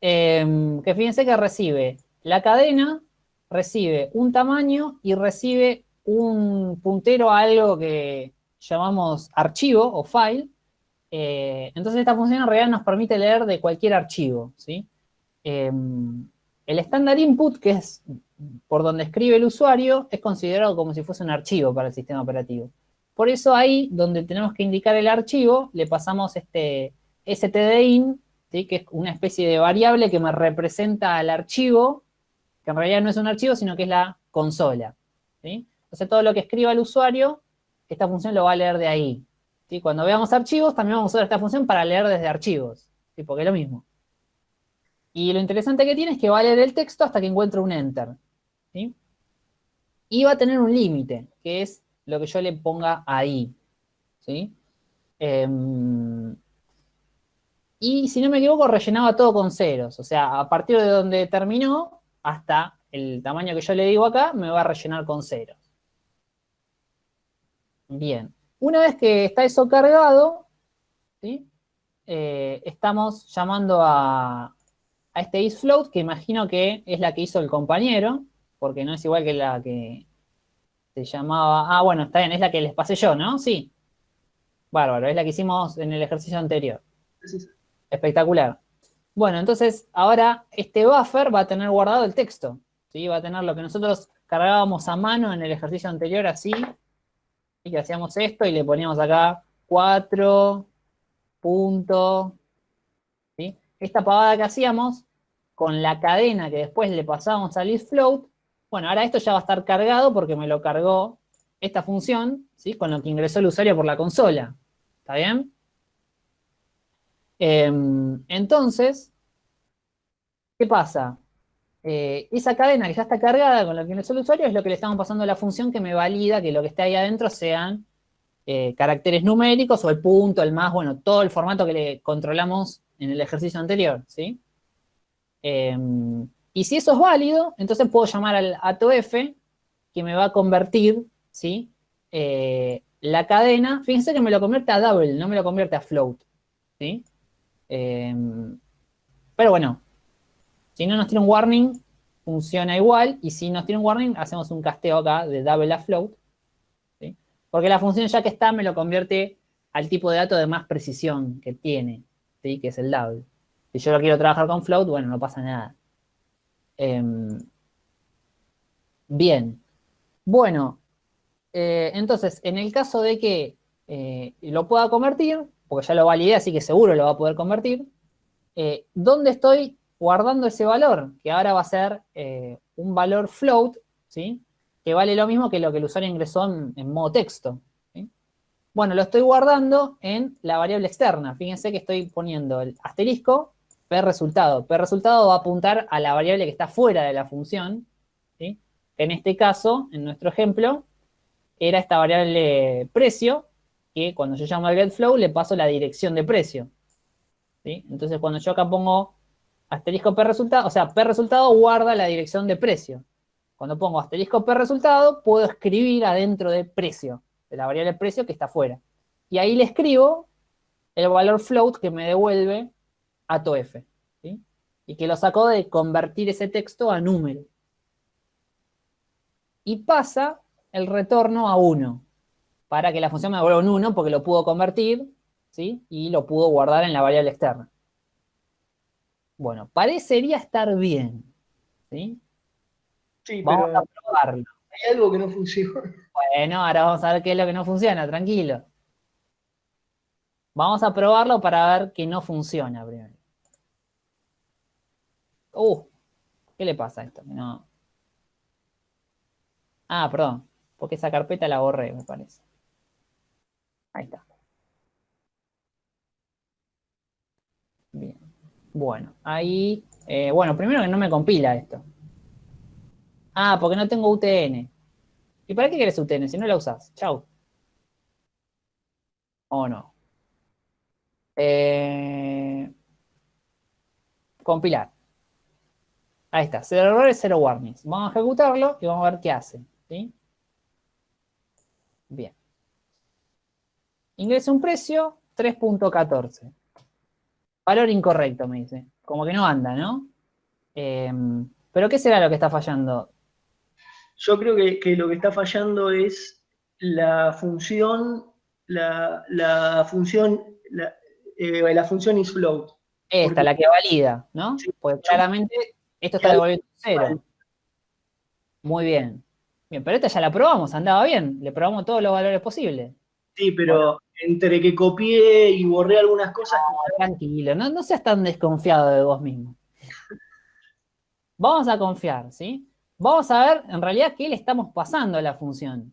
em, que fíjense que recibe la cadena, recibe un tamaño y recibe un puntero a algo que llamamos archivo o file. Eh, entonces esta función en realidad nos permite leer de cualquier archivo. ¿sí? Em, el estándar input, que es por donde escribe el usuario, es considerado como si fuese un archivo para el sistema operativo. Por eso ahí, donde tenemos que indicar el archivo, le pasamos este stdin, que es una especie de variable que me representa al archivo, que en realidad no es un archivo, sino que es la consola. Entonces todo lo que escriba el usuario, esta función lo va a leer de ahí. Cuando veamos archivos, también vamos a usar esta función para leer desde archivos, porque es lo mismo. Y lo interesante que tiene es que va a leer el texto hasta que encuentre un enter. ¿sí? Y va a tener un límite, que es lo que yo le ponga ahí. ¿sí? Em, y si no me equivoco, rellenaba todo con ceros. O sea, a partir de donde terminó, hasta el tamaño que yo le digo acá, me va a rellenar con ceros. Bien. Una vez que está eso cargado, ¿sí? Eh, estamos llamando a, a este isFloat, que imagino que es la que hizo el compañero, porque no es igual que la que se llamaba... Ah, bueno, está bien, es la que les pasé yo, ¿no? Sí. Bárbaro, es la que hicimos en el ejercicio anterior. Espectacular. Bueno, entonces ahora este buffer va a tener guardado el texto. ¿sí? Va a tener lo que nosotros cargábamos a mano en el ejercicio anterior así, y que hacíamos esto y le poníamos acá 4 punto. Esta pavada que hacíamos con la cadena que después le pasábamos al isFloat, bueno, ahora esto ya va a estar cargado porque me lo cargó esta función, ¿sí? Con lo que ingresó el usuario por la consola. ¿Está bien? Em, entonces, ¿qué pasa? Eh, esa cadena que ya está cargada con lo que ingresó el usuario es lo que le estamos pasando a la función que me valida que lo que está ahí adentro sean eh, caracteres numéricos o el punto, el más, bueno, todo el formato que le controlamos en el ejercicio anterior, ¿sí? Em, y si eso es válido, entonces puedo llamar al ATOF que me va a convertir, ¿sí? Eh, la cadena, fíjense que me lo convierte a double, no me lo convierte a float, ¿sí? Em, pero bueno, si no nos tiene un warning, funciona igual, y si nos tiene un warning, hacemos un casteo acá de double a float, ¿sí? porque la función ya que está me lo convierte al tipo de dato de más precisión que tiene, ¿sí? que es el double. Si yo lo quiero trabajar con float, bueno, no pasa nada. Em, bien. Bueno, eh, entonces, en el caso de que eh, lo pueda convertir, porque ya lo validé, así que seguro lo va a poder convertir, eh, ¿dónde estoy guardando ese valor, que ahora va a ser un valor float, ¿sí? que vale lo mismo que lo que el usuario ingresó en, modo texto. Bueno, lo estoy guardando en la variable externa. Fíjense que estoy poniendo el asterisco p resultado. P resultado va a apuntar a la variable que está fuera de la función, en este caso, en nuestro ejemplo, era esta variable precio, que cuando yo llamo al getFlow le paso la dirección de precio. ¿sí? Entonces, cuando yo acá pongo asterisco P resultado, o sea, P resultado guarda la dirección de precio. Cuando pongo asterisco P resultado, puedo escribir adentro de precio, de la variable precio que está afuera. Y ahí le escribo el valor float que me devuelve ATOF. ¿sí? Y que lo sacó de convertir ese texto a número. Y pasa el retorno a 1, para que la función me devuelva un 1 porque lo pudo convertir, ¿sí? Y lo pudo guardar en la variable externa. Bueno, parecería estar bien, ¿sí? Sí, Vamos pero a probarlo. Hay algo que no funciona. Bueno, ahora vamos a ver qué es lo que no funciona, tranquilo. Vamos a probarlo para ver que no funciona primero. Uh, ¿qué le pasa a esto? No. Ah, perdón, porque esa carpeta la borré, me parece. Ahí está. Bien. Bueno, ahí... eh, bueno, primero que no me compila esto. Ah, porque no tengo UTN. ¿Y para qué querés UTN si no la usás? Chau. ¿O no? Eh, compilar. Ahí está, cero errores, cero warnings. Vamos a ejecutarlo y vamos a ver qué hace. ¿sí? Bien. Ingresa un precio, 3.14. Valor incorrecto, me dice. Como que no anda, ¿no? Em, ¿Pero qué será lo que está fallando? Yo creo que, que lo que está fallando es la función, la, la función, la, eh, la función isFloat. Esta, Porque- la que valida, ¿no? Pues claramente esto está devolviendo cero. Muy bien. Bien, pero esta ya la probamos, andaba bien. Le probamos todos los valores posibles. Sí, pero entre que copié y borré algunas cosas, Tranquilo, no, no seas tan desconfiado de vos mismo. [laughs] Vamos a confiar, ¿sí? Vamos a ver en realidad qué le estamos pasando a la función.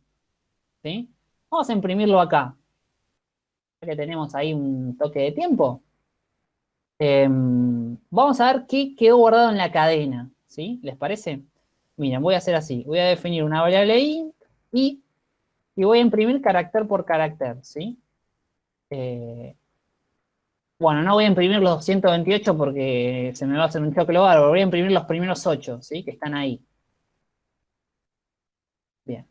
¿Sí? Vamos a imprimirlo acá. Que tenemos ahí un toque de tiempo. Em, vamos a ver qué quedó guardado en la cadena. ¿Sí? ¿Les parece? Miren, voy a hacer así. Voy a definir una variable int y, y voy a imprimir carácter por carácter. ¿Sí? Eh, bueno, no voy a imprimir los 128 porque se me va a hacer un choque bárbaro. Voy a imprimir los primeros 8, ¿sí? Que están ahí. Bien.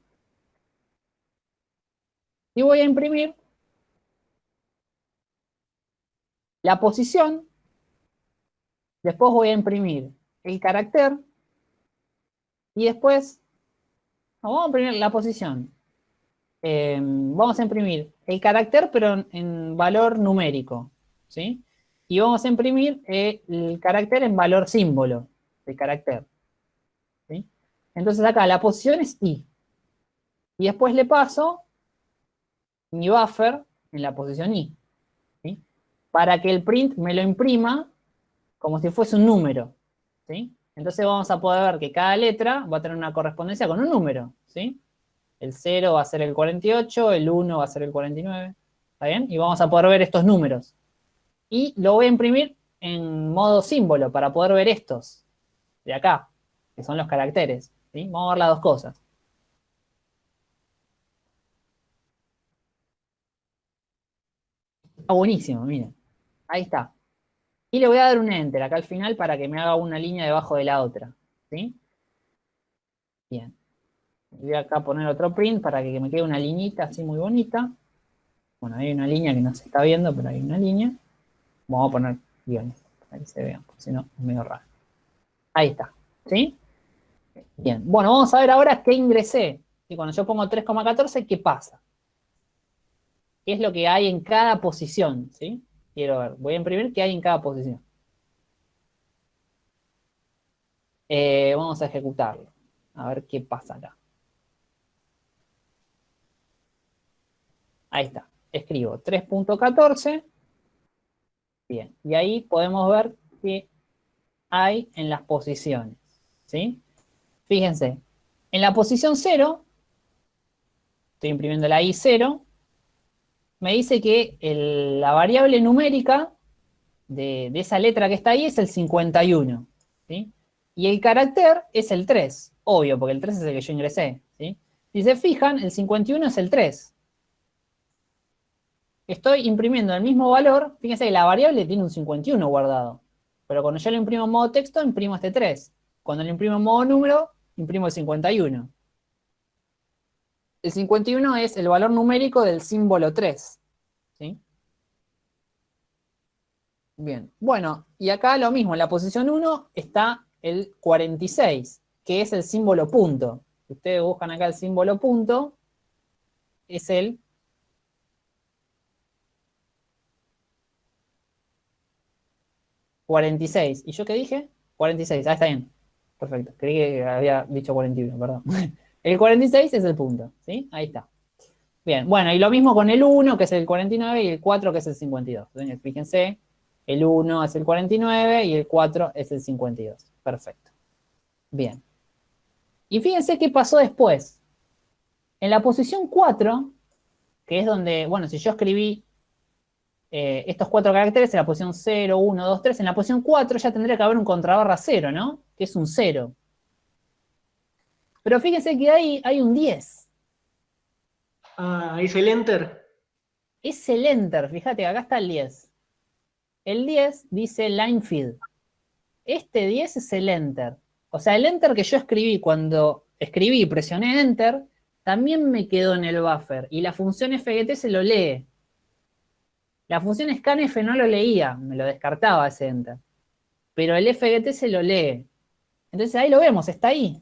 Y voy a imprimir la posición. Después voy a imprimir el carácter. Y después, vamos a imprimir la posición. Eh, vamos a imprimir el carácter, pero en, valor numérico. ¿sí? Y vamos a imprimir el carácter en valor símbolo de carácter. ¿sí? Entonces acá la posición es i. Y después le paso mi buffer en la posición i. Para que el print me lo imprima como si fuese un número. ¿sí? Entonces vamos a poder ver que cada letra va a tener una correspondencia con un número. ¿sí? El 0 va a ser el 48, el 1 va a ser el 49. ¿Está bien? Y vamos a poder ver estos números. Y lo voy a imprimir en modo símbolo para poder ver estos de acá, que son los caracteres. ¿sí? Vamos a ver las dos cosas. Buenísimo, miren. Ahí está. Y le voy a dar un enter acá al final para que me haga una línea debajo de la otra. ¿sí? Bien. Voy acá a poner otro print para que me quede una liñita así muy bonita. Bueno, hay una línea que no se está viendo, pero hay una línea. Vamos a poner guiones para que se vean, porque si no es medio raro. Ahí está. ¿Sí? Bien. Bueno, vamos a ver ahora qué ingresé. Y cuando yo pongo 3,14, ¿qué pasa? ¿Qué es lo que hay en cada posición? ¿Sí? Quiero ver. Voy a imprimir qué hay en cada posición. Eh, vamos a ejecutarlo. A ver qué pasa acá. Ahí está. Escribo 3.14. Bien. Y ahí podemos ver qué hay en las posiciones. ¿Sí? Fíjense. En la posición 0, estoy imprimiendo la I0, me dice que la variable numérica de, esa letra que está ahí es el 51. ¿sí? Y el carácter es el 3. Obvio, porque el 3 es el que yo ingresé. ¿sí? Si se fijan, el 51 es el 3 estoy imprimiendo el mismo valor, fíjense que la variable tiene un 51 guardado. Pero cuando yo lo imprimo en modo texto, imprimo este 3. Cuando lo imprimo en modo número, imprimo el 51. El 51 es el valor numérico del símbolo 3. ¿sí? Bien, bueno, y acá lo mismo, en la posición 1 está el 46, que es el símbolo punto. Si ustedes buscan acá el símbolo punto, es el 46. ¿Y yo qué dije? 46, ah, está bien. Perfecto, creí que había dicho 41, perdón. [laughs] El 46 es el punto, ¿sí? Ahí está. Bien, bueno, y lo mismo con el 1, que es el 49, y el 4, que es el 52. Entonces, fíjense, el 1 es el 49 y el 4 es el 52. Perfecto. Bien. Y fíjense qué pasó después. En la posición 4, que es donde, bueno, si yo escribí eh, estos cuatro caracteres en la posición 0, 1, 2, 3, en la posición 4 ya tendría que haber un contrabarra 0, ¿no? Que es un 0. Pero fíjense que ahí hay un 10. Ah, ¿es el enter? Es el enter, fíjate, acá está el 10. El 10 dice line feed. Este 10 es el enter. O sea, el enter que yo escribí cuando escribí y presioné enter, también me quedó en el buffer. Y la función fgt se lo lee. La función scanf no lo leía, me lo descartaba ese enter. Pero el fgt se lo lee. Entonces ahí lo vemos, está ahí.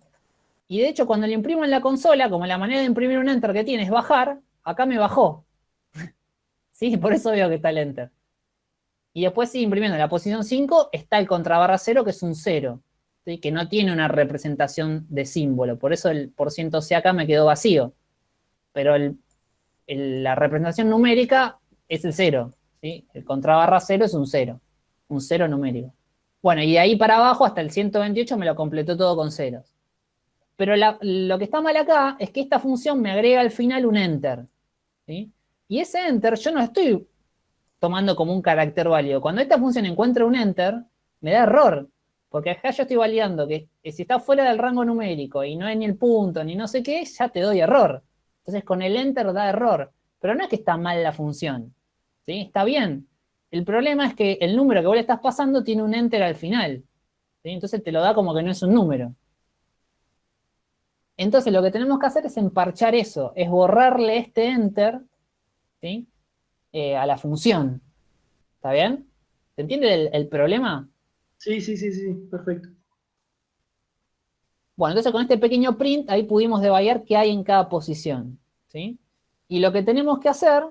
Y de hecho, cuando lo imprimo en la consola, como la manera de imprimir un enter que tiene es bajar, acá me bajó. [laughs] ¿Sí? Por eso veo que está el enter. Y después sigue imprimiendo en la posición 5, está el contrabarra 0, que es un 0. Que no tiene una representación de símbolo. Por eso el por ciento C acá me quedó vacío. Pero la representación numérica es el 0. El contrabarra 0 es un 0. Un 0 numérico. Bueno, y de ahí para abajo hasta el 128 me lo completó todo con ceros. Pero lo que está mal acá es que esta función me agrega al final un enter. Y ese enter yo no estoy tomando como un carácter válido. Cuando esta función encuentra un enter, me da error. Porque acá yo estoy validando que, si está fuera del rango numérico y no es ni el punto ni no sé qué, ya te doy error. Entonces con el enter da error. Pero no es que está mal la función. ¿sí? Está bien. El problema es que el número que vos le estás pasando tiene un enter al final. Entonces te lo da como que no es un número. Entonces lo que tenemos que hacer es emparchar eso, es borrarle este enter eh, a la función. ¿Está bien? ¿Se entiende el, problema? Sí, sí, sí, sí, perfecto. Bueno, entonces con este pequeño print ahí pudimos debayar qué hay en cada posición. ¿sí? Y lo que tenemos que hacer,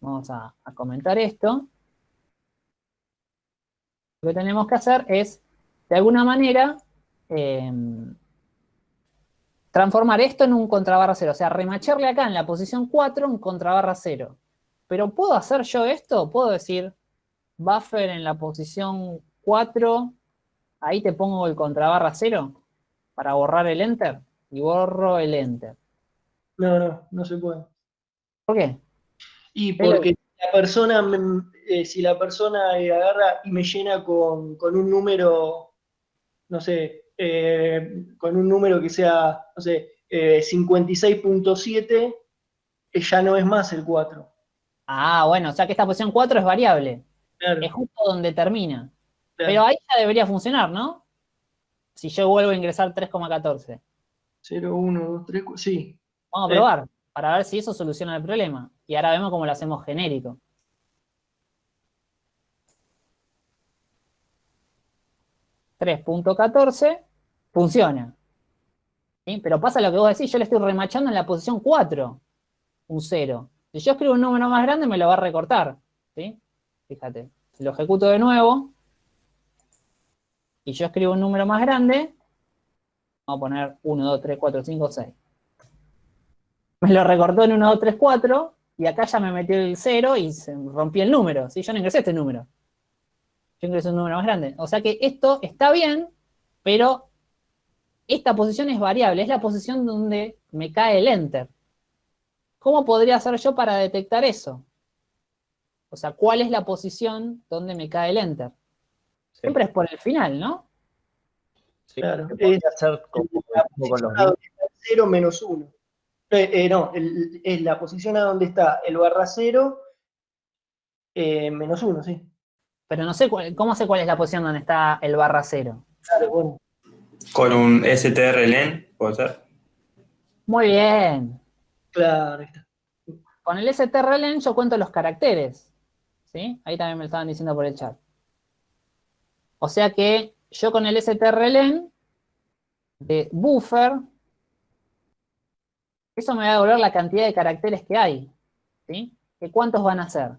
vamos a, comentar esto, lo que tenemos que hacer es, de alguna manera, em, transformar esto en un contrabarra 0, o sea, remacharle acá en la posición 4 un contrabarra 0. Pero ¿puedo hacer yo esto? Puedo decir buffer en la posición 4, ahí te pongo el contrabarra 0 para borrar el enter y borro el enter. No, no, no se puede. ¿Por qué? Y porque la persona, eh, si la persona eh, agarra y me llena con, con un número, no sé, eh, con un número que sea, no sé, 56.7, eh, eh, ya no es más el 4. Ah, bueno, o sea que esta posición 4 es variable. Es justo donde termina. Pero ahí ya debería funcionar, ¿no? Si yo vuelvo a ingresar 3,14. 0, 1, 2, 3, 4, sí. Vamos a probar, para ver si eso soluciona el problema. Y ahora vemos cómo lo hacemos genérico. 3.14 funciona. Pero pasa lo que vos decís, yo le estoy remachando en la posición 4, un 0. Si yo escribo un número más grande, me lo va a recortar. ¿sí? Fíjate, lo ejecuto de nuevo, y yo escribo un número más grande, vamos a poner 1, 2, 3, 4, 5, 6. Me lo recortó en 1, 2, 3, 4, y acá ya me metió el 0 y se rompí el número. ¿sí? Yo no ingresé este número. Yo ingresé un número más grande. O sea que esto está bien, pero esta posición es variable, es la posición donde me cae el enter. ¿Cómo podría hacer yo para detectar eso? O sea, ¿cuál es la posición donde me cae el enter? Siempre es por el final, ¿no? Sí, claro, es hacer como, con los 0 menos 1. Eh, eh, no, es la posición a donde está el barra 0 eh, menos 1, sí. Pero no sé, ¿cómo sé cuál es la posición donde está el barra 0? Claro, bueno. Con un strlen, ¿puede ser? Muy bien. Claro, está. Con el strlen yo cuento los caracteres. ¿Sí? Ahí también me lo estaban diciendo por el chat. O sea que yo con el strlen de buffer, eso me va a devolver la cantidad de caracteres que hay. ¿Sí? ¿Que ¿Cuántos van a ser?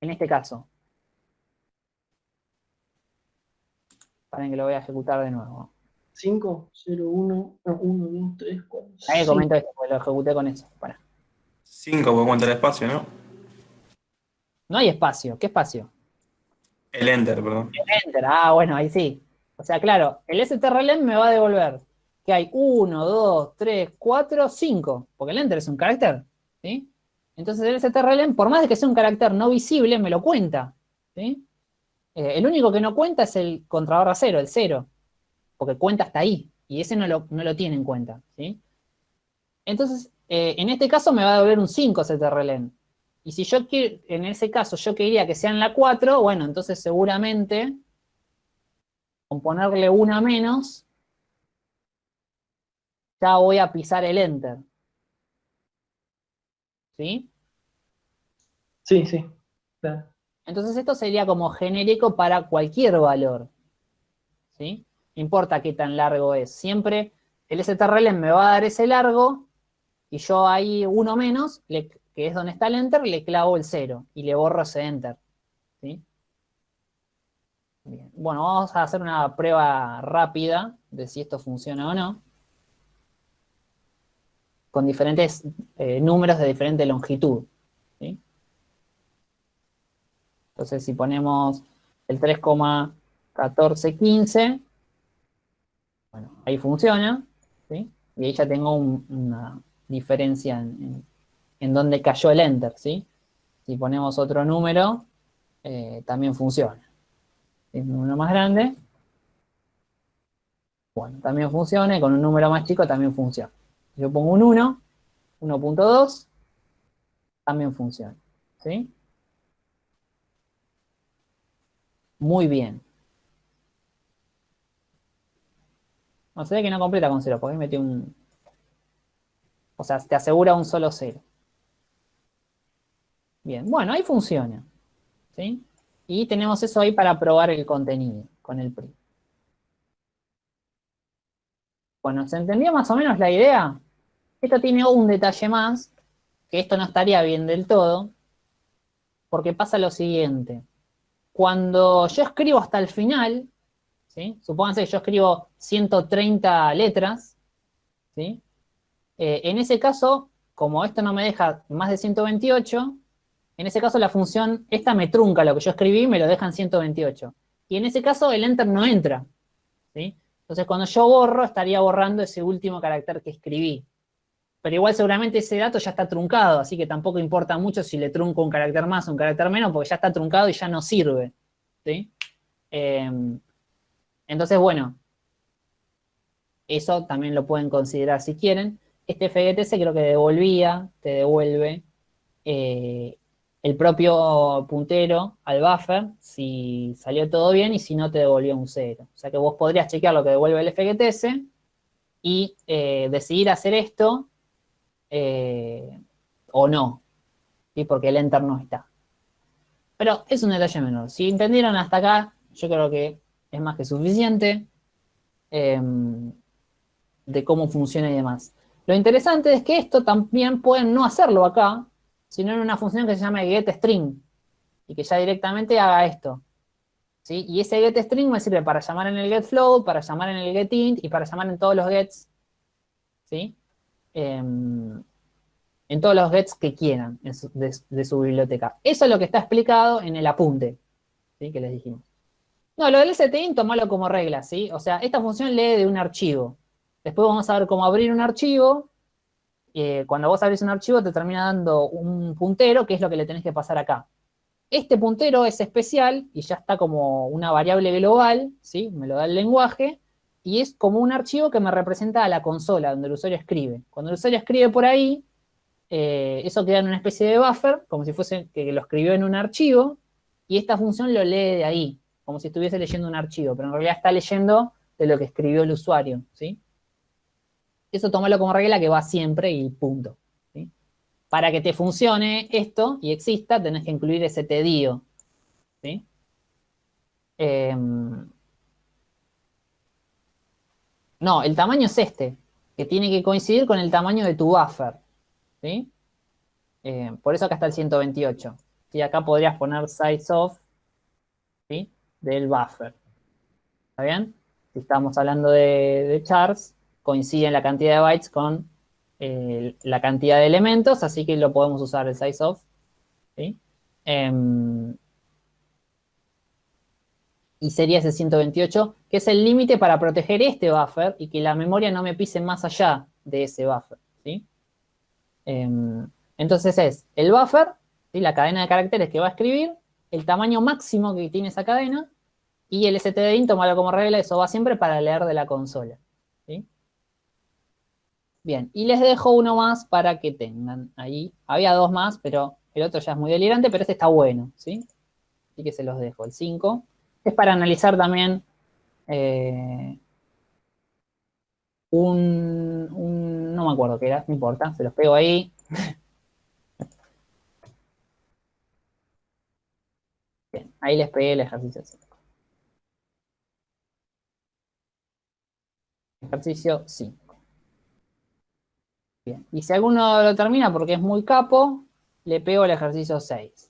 En este caso. Para que lo voy a ejecutar de nuevo. 5, 0, 1, 1, 2, 3, 4, Ahí comento esto, porque lo ejecuté con eso. Para. 5, porque cuenta el espacio, ¿no? No hay espacio. ¿Qué espacio? El enter, perdón. El enter. Ah, bueno, ahí sí. O sea, claro, el strlen me va a devolver que hay 1, 2, 3, 4, 5. Porque el enter es un carácter. ¿Sí? Entonces el strlen, por más de que sea un carácter no visible, me lo cuenta. Eh, el único que no cuenta es el contrabarra 0, el 0. Porque cuenta hasta ahí. Y ese no lo, no lo tiene en cuenta. Entonces, eh, en este caso me va a devolver un 5 strlen. Y si yo quiero, en ese caso yo quería que sean la 4, bueno, entonces seguramente con ponerle una menos, ya voy a pisar el enter. ¿Sí? Sí, sí. Claro. Entonces esto sería como genérico para cualquier valor. ¿Sí? No importa qué tan largo es. Siempre el strlen me va a dar ese largo y yo ahí uno menos, le, que es donde está el enter, le clavo el 0 y le borro ese enter. ¿sí? Bien. Bueno, vamos a hacer una prueba rápida de si esto funciona o no. Con diferentes eh, números de diferente longitud. ¿sí? Entonces, si ponemos el 3,1415, bueno, ahí funciona. ¿sí? Y ahí ya tengo un, una diferencia en, en en dónde cayó el enter, ¿sí? Si ponemos otro número, eh, también funciona. Un número más grande, bueno, también funciona, y con un número más chico también funciona. Yo pongo un 1, 1.2, también funciona, ¿sí? Muy bien. No sé que no completa con 0, porque ahí metí un... O sea, te asegura un solo 0. Bien, bueno, ahí funciona. ¿sí? Y tenemos eso ahí para probar el contenido con el PRI. Bueno, ¿se entendió más o menos la idea? Esto tiene un detalle más, que esto no estaría bien del todo, porque pasa lo siguiente. Cuando yo escribo hasta el final, ¿sí? supónganse que yo escribo 130 letras, ¿sí? Eh, en ese caso, como esto no me deja más de 128, en ese caso la función, esta me trunca lo que yo escribí, me lo deja en 128. Y en ese caso el enter no entra. ¿sí? Entonces cuando yo borro, estaría borrando ese último carácter que escribí. Pero igual seguramente ese dato ya está truncado, así que tampoco importa mucho si le trunco un carácter más o un carácter menos, porque ya está truncado y ya no sirve. ¿sí? Eh, entonces, bueno, eso también lo pueden considerar si quieren. Este FGTC creo que devolvía, te devuelve eh, el propio puntero al buffer, si salió todo bien y si no te devolvió un 0. O sea que vos podrías chequear lo que devuelve el FGTS y eh, decidir hacer esto eh, o no, ¿sí? porque el enter no está. Pero es un detalle menor. Si entendieron hasta acá, yo creo que es más que suficiente em, de cómo funciona y demás. Lo interesante es que esto también pueden no hacerlo acá, sino en una función que se llama getString, y que ya directamente haga esto. ¿sí? Y ese getString me sirve para llamar en el getFlow, para llamar en el getInt y para llamar en todos los gets, ¿sí? Em, en todos los gets que quieran de, su biblioteca. Eso es lo que está explicado en el apunte. Que les dijimos. No, lo del stint, tomalo como regla, ¿sí? O sea, esta función lee de un archivo. Después vamos a ver cómo abrir un archivo, eh, cuando vos abrís un archivo te termina dando un puntero, que es lo que le tenés que pasar acá. Este puntero es especial y ya está como una variable global, ¿sí? Me lo da el lenguaje, y es como un archivo que me representa a la consola, donde el usuario escribe. Cuando el usuario escribe por ahí, eh, eso queda en una especie de buffer, como si fuese que lo escribió en un archivo, y esta función lo lee de ahí, como si estuviese leyendo un archivo, pero en realidad está leyendo de lo que escribió el usuario, ¿sí? Eso tómalo como regla que va siempre y punto. Para que te funcione esto y exista, tenés que incluir ese tedio. ¿sí? em, no, el tamaño es este, que tiene que coincidir con el tamaño de tu buffer. ¿sí? Eh, por eso acá está el 128. Y acá podrías poner size of ¿sí? del buffer. ¿Está bien? Si estamos hablando de, de chars, coincide la cantidad de bytes con eh, la cantidad de elementos, así que lo podemos usar el size of. ¿sí? Em, y sería ese 128, que es el límite para proteger este buffer y que la memoria no me pise más allá de ese buffer. ¿sí? Em, entonces es el buffer, ¿sí? la cadena de caracteres que va a escribir, el tamaño máximo que tiene esa cadena, y el stdin, tómalo como regla, eso va siempre para leer de la consola. ¿sí? Bien, y les dejo uno más para que tengan ahí. Había dos más, pero el otro ya es muy delirante, pero este está bueno, ¿sí? Así que se los dejo, el 5. Es para analizar también eh, un, un, no me acuerdo qué era, no importa, se los pego ahí. [laughs] Bien, ahí les pegué el ejercicio 5. Ejercicio 5. Bien, y si alguno lo termina porque es muy capo, le pego el ejercicio 6.